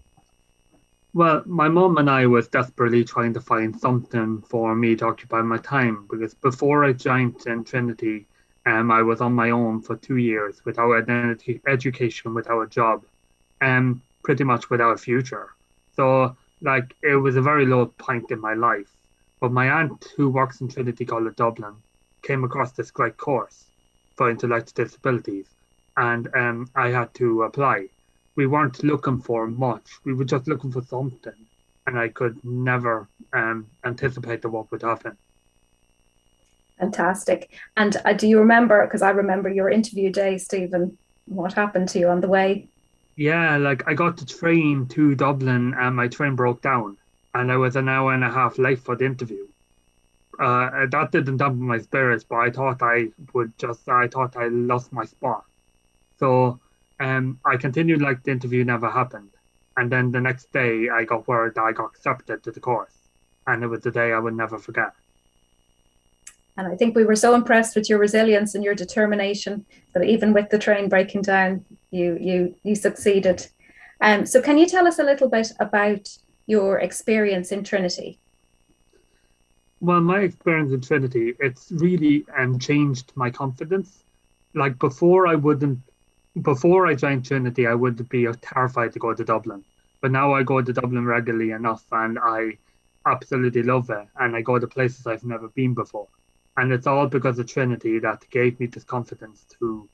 Well, my mom and I was desperately trying to find something for me to occupy my time because before I joined in Trinity, um, I was on my own for two years without identity education, without a job, and um, pretty much without a future. So like it was a very low point in my life. But my aunt, who works in Trinity College Dublin, came across this great course for intellectual disabilities, and um, I had to apply. We weren't looking for much; we were just looking for something, and I could never um, anticipate the what would happen. Fantastic. And uh, do you remember? Because I remember your interview day, Stephen. What happened to you on the way? Yeah, like I got the train to Dublin and my train broke down, and I was an hour and a half late for the interview. Uh, that didn't dampen my spirits, but I thought I would just, I thought I lost my spot. So um, I continued like the interview never happened. And then the next day I got word that I got accepted to the course. and it was the day I would never forget. And I think we were so impressed with your resilience and your determination that even with the train breaking down, you you you succeeded. Um, so can you tell us a little bit about your experience in Trinity? Well, my experience in Trinity, it's really um, changed my confidence. Like before, I wouldn't, before I joined Trinity, I would be terrified to go to Dublin. But now I go to Dublin regularly enough and I absolutely love it. And I go to places I've never been before. And it's all because of Trinity that gave me this confidence to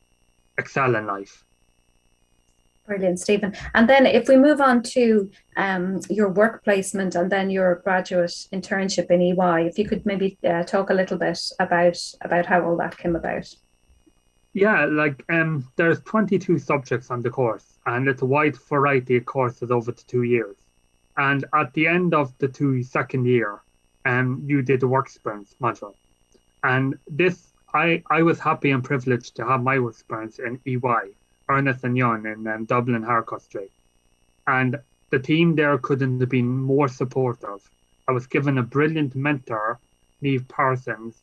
excel in life. Brilliant, Stephen. And then if we move on to um, your work placement and then your graduate internship in EY, if you could maybe uh, talk a little bit about about how all that came about. Yeah, like um, there's 22 subjects on the course, and it's a wide variety of courses over the two years. And at the end of the two second year, um, you did the work experience module, and this I I was happy and privileged to have my work experience in EY Ernst and Young in um, Dublin Harcourt Street. And the team there couldn't have been more supportive. I was given a brilliant mentor, Neve Parsons,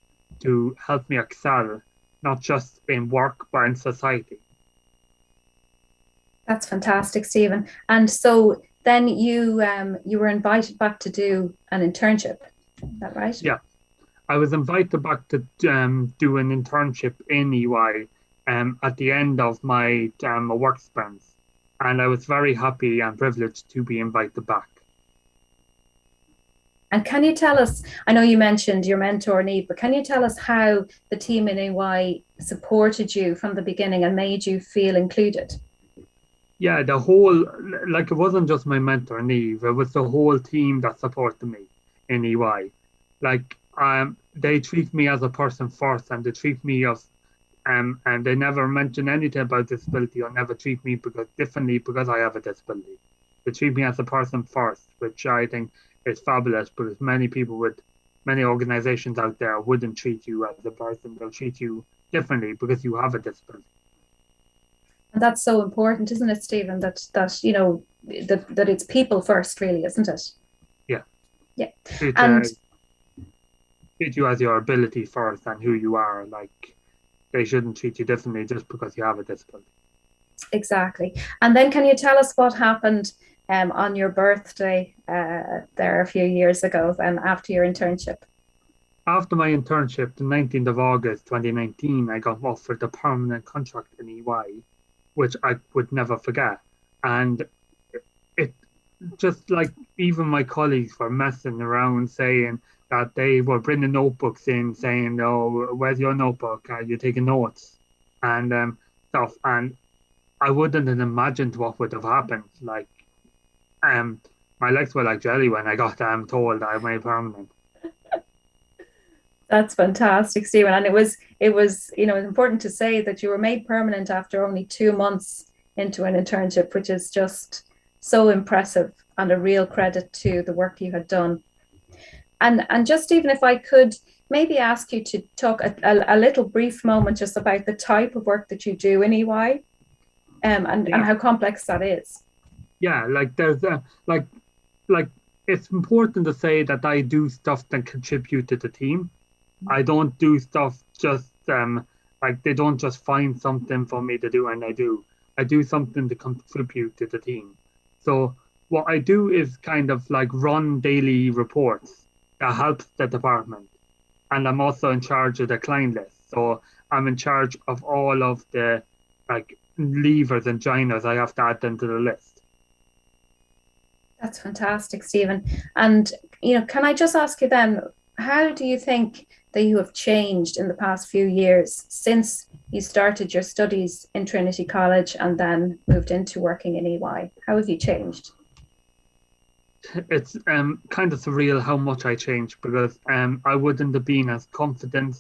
to help me excel, not just in work, but in society. That's fantastic, Stephen. And so then you um, you were invited back to do an internship. Is that right? Yeah. I was invited back to um, do an internship in EY um, at the end of my um, work experience, and I was very happy and privileged to be invited back. And can you tell us? I know you mentioned your mentor Neve, but can you tell us how the team in EY supported you from the beginning and made you feel included? Yeah, the whole like it wasn't just my mentor Neve; it was the whole team that supported me in EY. Like um, they treat me as a person first, and they treat me as um, and they never mention anything about disability or never treat me because differently because I have a disability. They treat me as a person first, which I think is fabulous because many people with many organizations out there wouldn't treat you as a person. They'll treat you differently because you have a disability. And that's so important, isn't it, Stephen? That that you know that that it's people first, really, isn't it? Yeah. Yeah. Treat, and uh, treat you as your ability first and who you are. Like they shouldn't treat you differently just because you have a disability. Exactly. And then can you tell us what happened um, on your birthday uh, there a few years ago and after your internship? After my internship, the 19th of August 2019, I got offered a permanent contract in EY, which I would never forget. And it, it just like even my colleagues were messing around saying, that they were bringing notebooks in saying, "Oh, where's your notebook? Are you taking notes?" and um, stuff. And I wouldn't have imagined what would have happened. Like, um, my legs were like jelly when I got um, told I made permanent. That's fantastic, Stephen. And it was it was you know important to say that you were made permanent after only two months into an internship, which is just so impressive and a real credit to the work you had done and, and just even if I could maybe ask you to talk a, a, a little brief moment just about the type of work that you do in EY um, and, yeah. and how complex that is. Yeah, like there's a, like, like it's important to say that I do stuff that contribute to the team. I don't do stuff just um like they don't just find something for me to do and I do. I do something to contribute to the team. So what I do is kind of like run daily reports that helps the department. And I'm also in charge of the client list. So I'm in charge of all of the like leavers and joiners. I have to add them to the list. That's fantastic, Stephen. And you know, can I just ask you then, how do you think that you have changed in the past few years since you started your studies in Trinity College and then moved into working in EY? How have you changed? It's um kind of surreal how much I changed because um I wouldn't have been as confident.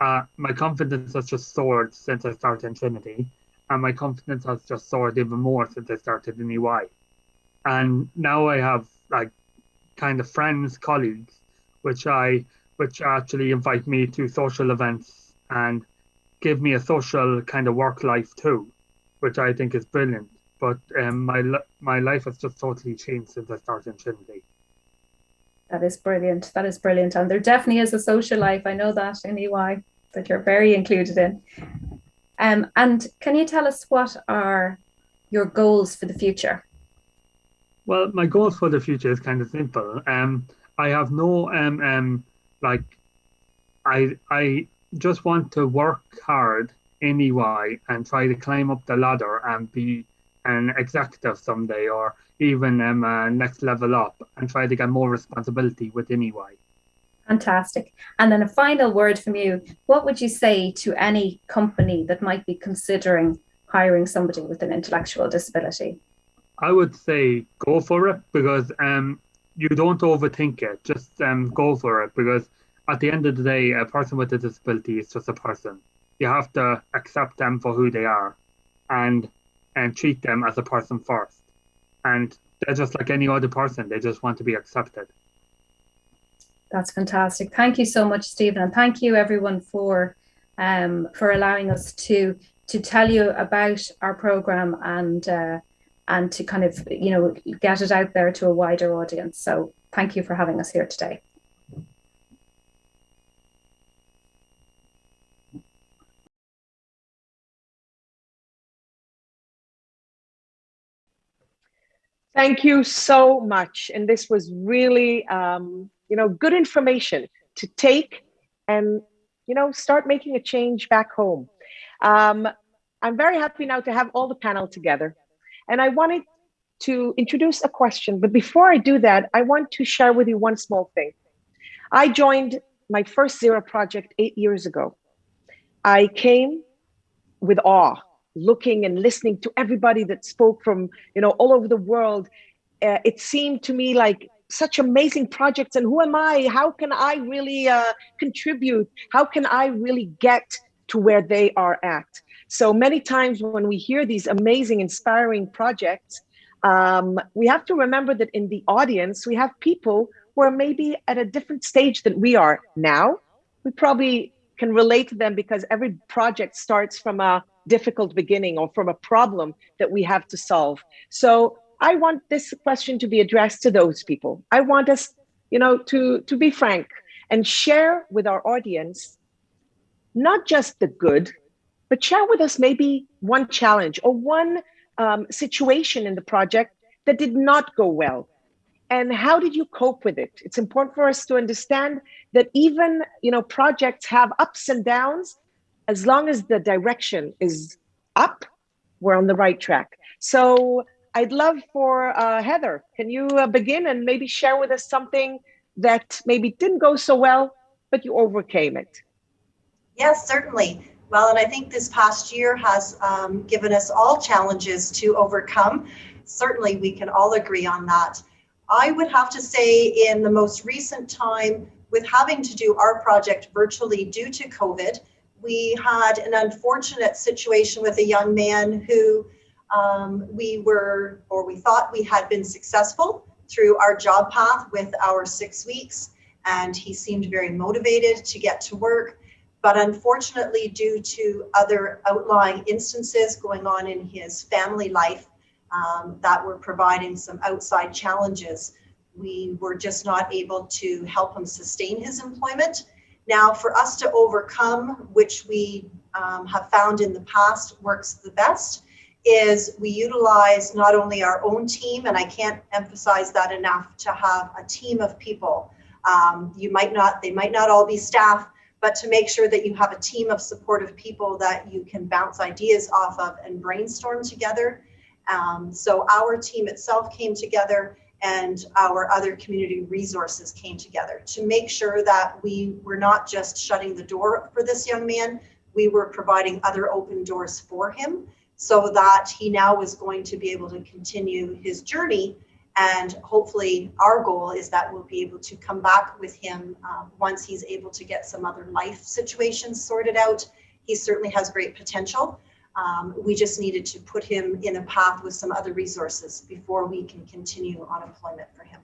Uh, my confidence has just soared since I started in Trinity, and my confidence has just soared even more since I started in EY. And now I have like kind of friends, colleagues, which I which actually invite me to social events and give me a social kind of work life too, which I think is brilliant but um, my my life has just totally changed since I started in Trinity. That is brilliant. That is brilliant. And there definitely is a social life. I know that in EY that you're very included in. Um, and can you tell us what are your goals for the future? Well, my goals for the future is kind of simple. Um, I have no um, um, like, I I just want to work hard in EY and try to climb up the ladder and be an executive someday, or even um, uh, next level up, and try to get more responsibility within EY. Fantastic. And then a final word from you. What would you say to any company that might be considering hiring somebody with an intellectual disability? I would say go for it because um, you don't overthink it. Just um, go for it because at the end of the day, a person with a disability is just a person. You have to accept them for who they are and and treat them as a person first. And they're just like any other person. They just want to be accepted. That's fantastic. Thank you so much, Stephen, and thank you everyone for um, for allowing us to to tell you about our program and uh, and to kind of you know get it out there to a wider audience. So thank you for having us here today. Thank you so much. And this was really, um, you know, good information to take and, you know, start making a change back home. Um, I'm very happy now to have all the panel together. And I wanted to introduce a question, but before I do that, I want to share with you one small thing. I joined my first Zero project eight years ago. I came with awe, looking and listening to everybody that spoke from, you know, all over the world. Uh, it seemed to me like such amazing projects and who am I? How can I really uh, contribute? How can I really get to where they are at? So many times when we hear these amazing, inspiring projects, um, we have to remember that in the audience, we have people who are maybe at a different stage than we are now. We probably can relate to them because every project starts from a difficult beginning or from a problem that we have to solve. So I want this question to be addressed to those people. I want us, you know, to, to be frank and share with our audience, not just the good, but share with us maybe one challenge or one um, situation in the project that did not go well. And how did you cope with it? It's important for us to understand that even you know projects have ups and downs. As long as the direction is up, we're on the right track. So I'd love for uh, Heather, can you uh, begin and maybe share with us something that maybe didn't go so well, but you overcame it? Yes, certainly. Well, and I think this past year has um, given us all challenges to overcome. Certainly, we can all agree on that. I would have to say, in the most recent time, with having to do our project virtually due to COVID, we had an unfortunate situation with a young man who um, we were, or we thought we had been successful through our job path with our six weeks, and he seemed very motivated to get to work. But unfortunately, due to other outlying instances going on in his family life um, that were providing some outside challenges, we were just not able to help him sustain his employment. Now, for us to overcome, which we um, have found in the past works the best, is we utilize not only our own team, and I can't emphasize that enough, to have a team of people. Um, you might not, they might not all be staff, but to make sure that you have a team of supportive people that you can bounce ideas off of and brainstorm together. Um, so our team itself came together and our other community resources came together to make sure that we were not just shutting the door for this young man, we were providing other open doors for him so that he now was going to be able to continue his journey and hopefully our goal is that we'll be able to come back with him um, once he's able to get some other life situations sorted out. He certainly has great potential. Um, we just needed to put him in a path with some other resources before we can continue on employment for him.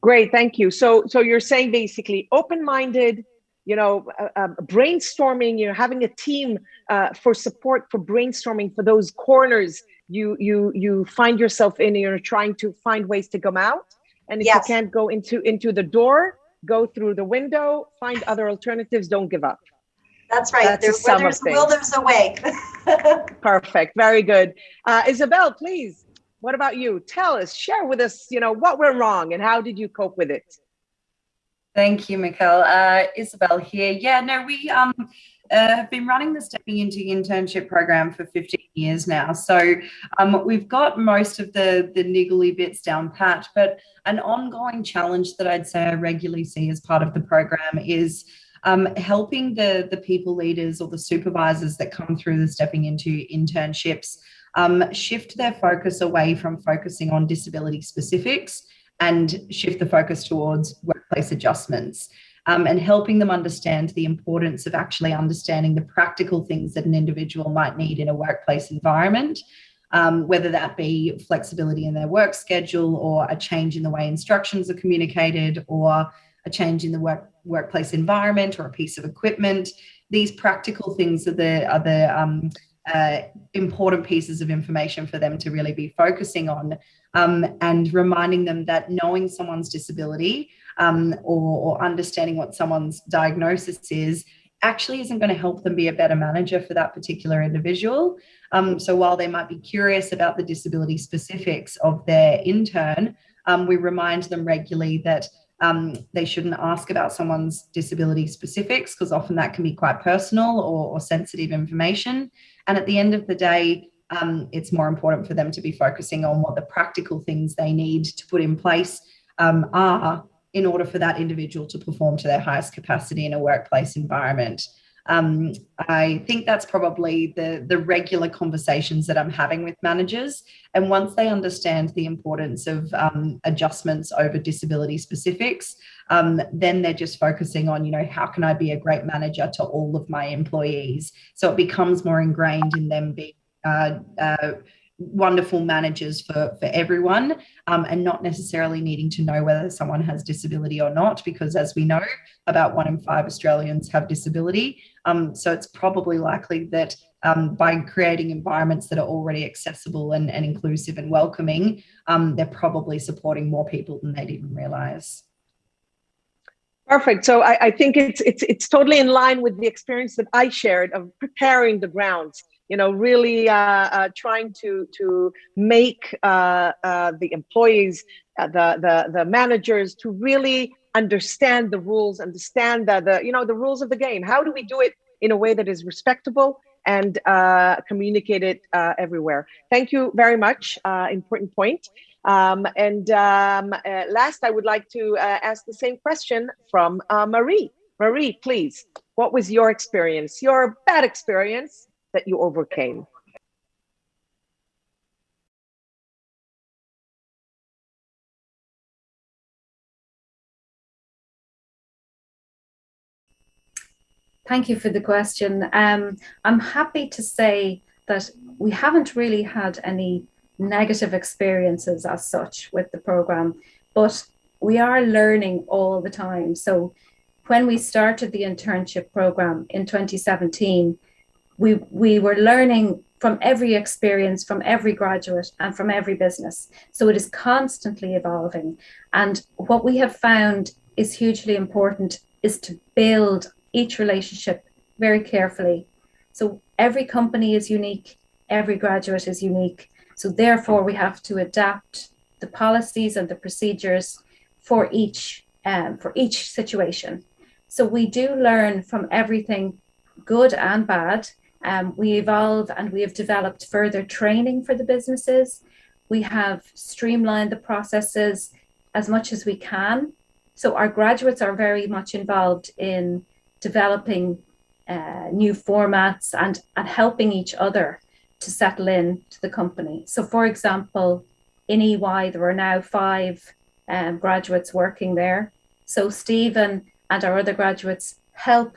Great, thank you. So, so you're saying basically open-minded, you know, uh, uh, brainstorming, you know, having a team uh, for support for brainstorming for those corners you you you find yourself in, you're trying to find ways to come out, And if Yes. you can't go into into the door, go through the window, find other alternatives, don't give up. That's right. That's There, a where there's a will, there's a way. Perfect. Very good. Uh, Isabel, please. What about you? Tell us, share with us, you know, what went wrong and how did you cope with it? Thank you, Mikkel. Uh, Isabel here. Yeah, no, we um, uh, have been running the Stepping Into Internship program for 15 years now. So um, we've got most of the, the niggly bits down pat, but an ongoing challenge that I'd say I regularly see as part of the program is um, helping the, the people leaders or the supervisors that come through the Stepping Into internships um, shift their focus away from focusing on disability specifics and shift the focus towards workplace adjustments um, and helping them understand the importance of actually understanding the practical things that an individual might need in a workplace environment, um, whether that be flexibility in their work schedule or a change in the way instructions are communicated or a change in the work, workplace environment or a piece of equipment. These practical things are the, are the um, uh, important pieces of information for them to really be focusing on um, and reminding them that knowing someone's disability um, or, or understanding what someone's diagnosis is actually isn't going to help them be a better manager for that particular individual. Um, so while they might be curious about the disability specifics of their intern, um, we remind them regularly that um, they shouldn't ask about someone's disability specifics because often that can be quite personal or, or sensitive information. And at the end of the day, um, it's more important for them to be focusing on what the practical things they need to put in place um, are in order for that individual to perform to their highest capacity in a workplace environment. Um, I think that's probably the, the regular conversations that I'm having with managers. And once they understand the importance of um, adjustments over disability specifics, um, then they're just focusing on, you know, how can I be a great manager to all of my employees? So it becomes more ingrained in them being uh, uh, wonderful managers for, for everyone um, and not necessarily needing to know whether someone has disability or not, because as we know, about one in five Australians have disability. Um, so it's probably likely that um, by creating environments that are already accessible and, and inclusive and welcoming, um, they're probably supporting more people than they'd even realize. Perfect. So I, I think it's it's it's totally in line with the experience that I shared of preparing the grounds you know, really uh, uh, trying to to make uh, uh the employees, uh, the the the managers, to really understand the rules, understand the the you know the rules of the game. How do we do it in a way that is respectable and uh, communicate it everywhere? Thank you very much. important point. Um, and um, last, I would like to ask the same question from Marie. Marie, please, what was your experience, your bad experience that you overcame? Thank you for the question. Um, I'm happy to say that we haven't really had any negative experiences as such with the program, but we are learning all the time. So when we started the internship program in 2017, we we were learning from every experience from every graduate and from every business so it is constantly evolving and what we have found is hugely important is to build each relationship very carefully so every company is unique every graduate is unique so therefore we have to adapt the policies and the procedures for each um, for each situation so we do learn from everything good and bad um, we evolve and we have developed further training for the businesses. We have streamlined the processes as much as we can. So our graduates are very much involved in developing uh, new formats and, and helping each other to settle in to the company. So for example, in EY, there are now five um, graduates working there. So Stephen and our other graduates help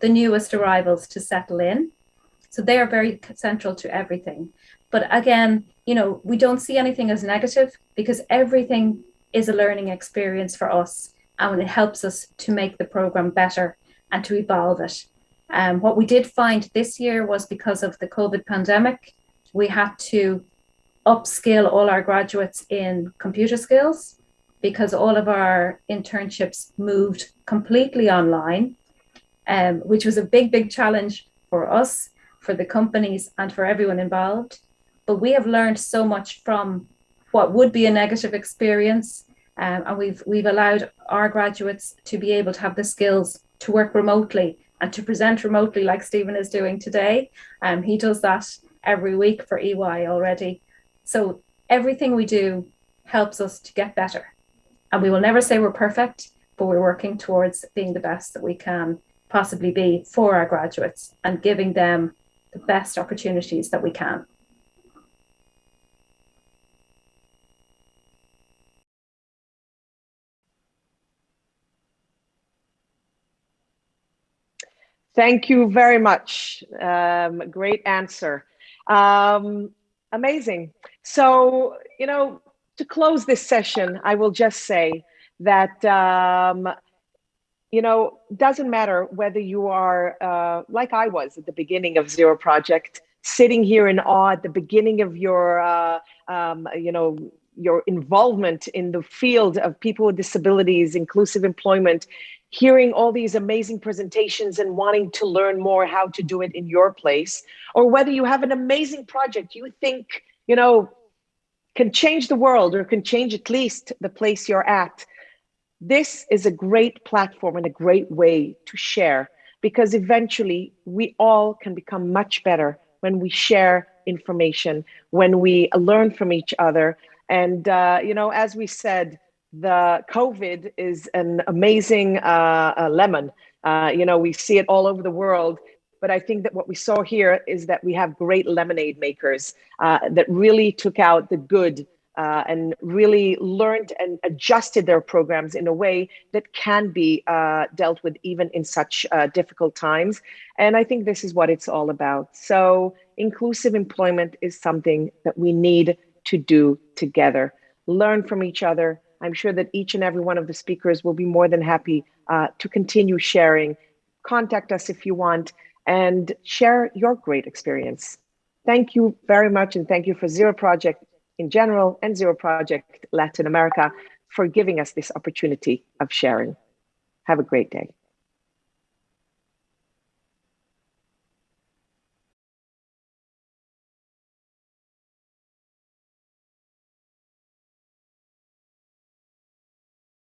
the newest arrivals to settle in so they are very central to everything. But again, you know, we don't see anything as negative because everything is a learning experience for us and it helps us to make the program better and to evolve it. Um, what we did find this year was because of the COVID pandemic, we had to upskill all our graduates in computer skills because all of our internships moved completely online, um, which was a big, big challenge for us, for the companies, and for everyone involved. But we have learned so much from what would be a negative experience, um, and we've we've allowed our graduates to be able to have the skills to work remotely and to present remotely, like Stephen is doing today. Um, he does that every week for EY already. So everything we do helps us to get better. And we will never say we're perfect, but we're working towards being the best that we can possibly be for our graduates and giving them the best opportunities that we can. Thank you very much. Um, great answer. Um, amazing. So, you know, to close this session, I will just say that, um, you know, doesn't matter whether you are, uh, like I was at the beginning of Zero Project, sitting here in awe at the beginning of your, uh, um, you know, your involvement in the field of people with disabilities, inclusive employment, hearing all these amazing presentations and wanting to learn more how to do it in your place, or whether you have an amazing project you think, you know, can change the world or can change at least the place you're at. This is a great platform and a great way to share because eventually we all can become much better when we share information, when we learn from each other. And, uh, you know, as we said, the COVID is an amazing uh, uh, lemon. Uh, you know, we see it all over the world. But I think that what we saw here is that we have great lemonade makers uh, that really took out the good uh, and really learned and adjusted their programs in a way that can be uh, dealt with even in such difficult times. And I think this is what it's all about. So inclusive employment is something that we need to do together. Learn from each other, I'm sure that each and every one of the speakers will be more than happy uh, to continue sharing. Contact us if you want and share your great experience. Thank you very much and thank you for Zero Project in general and Zero Project Latin America for giving us this opportunity of sharing. Have a great day.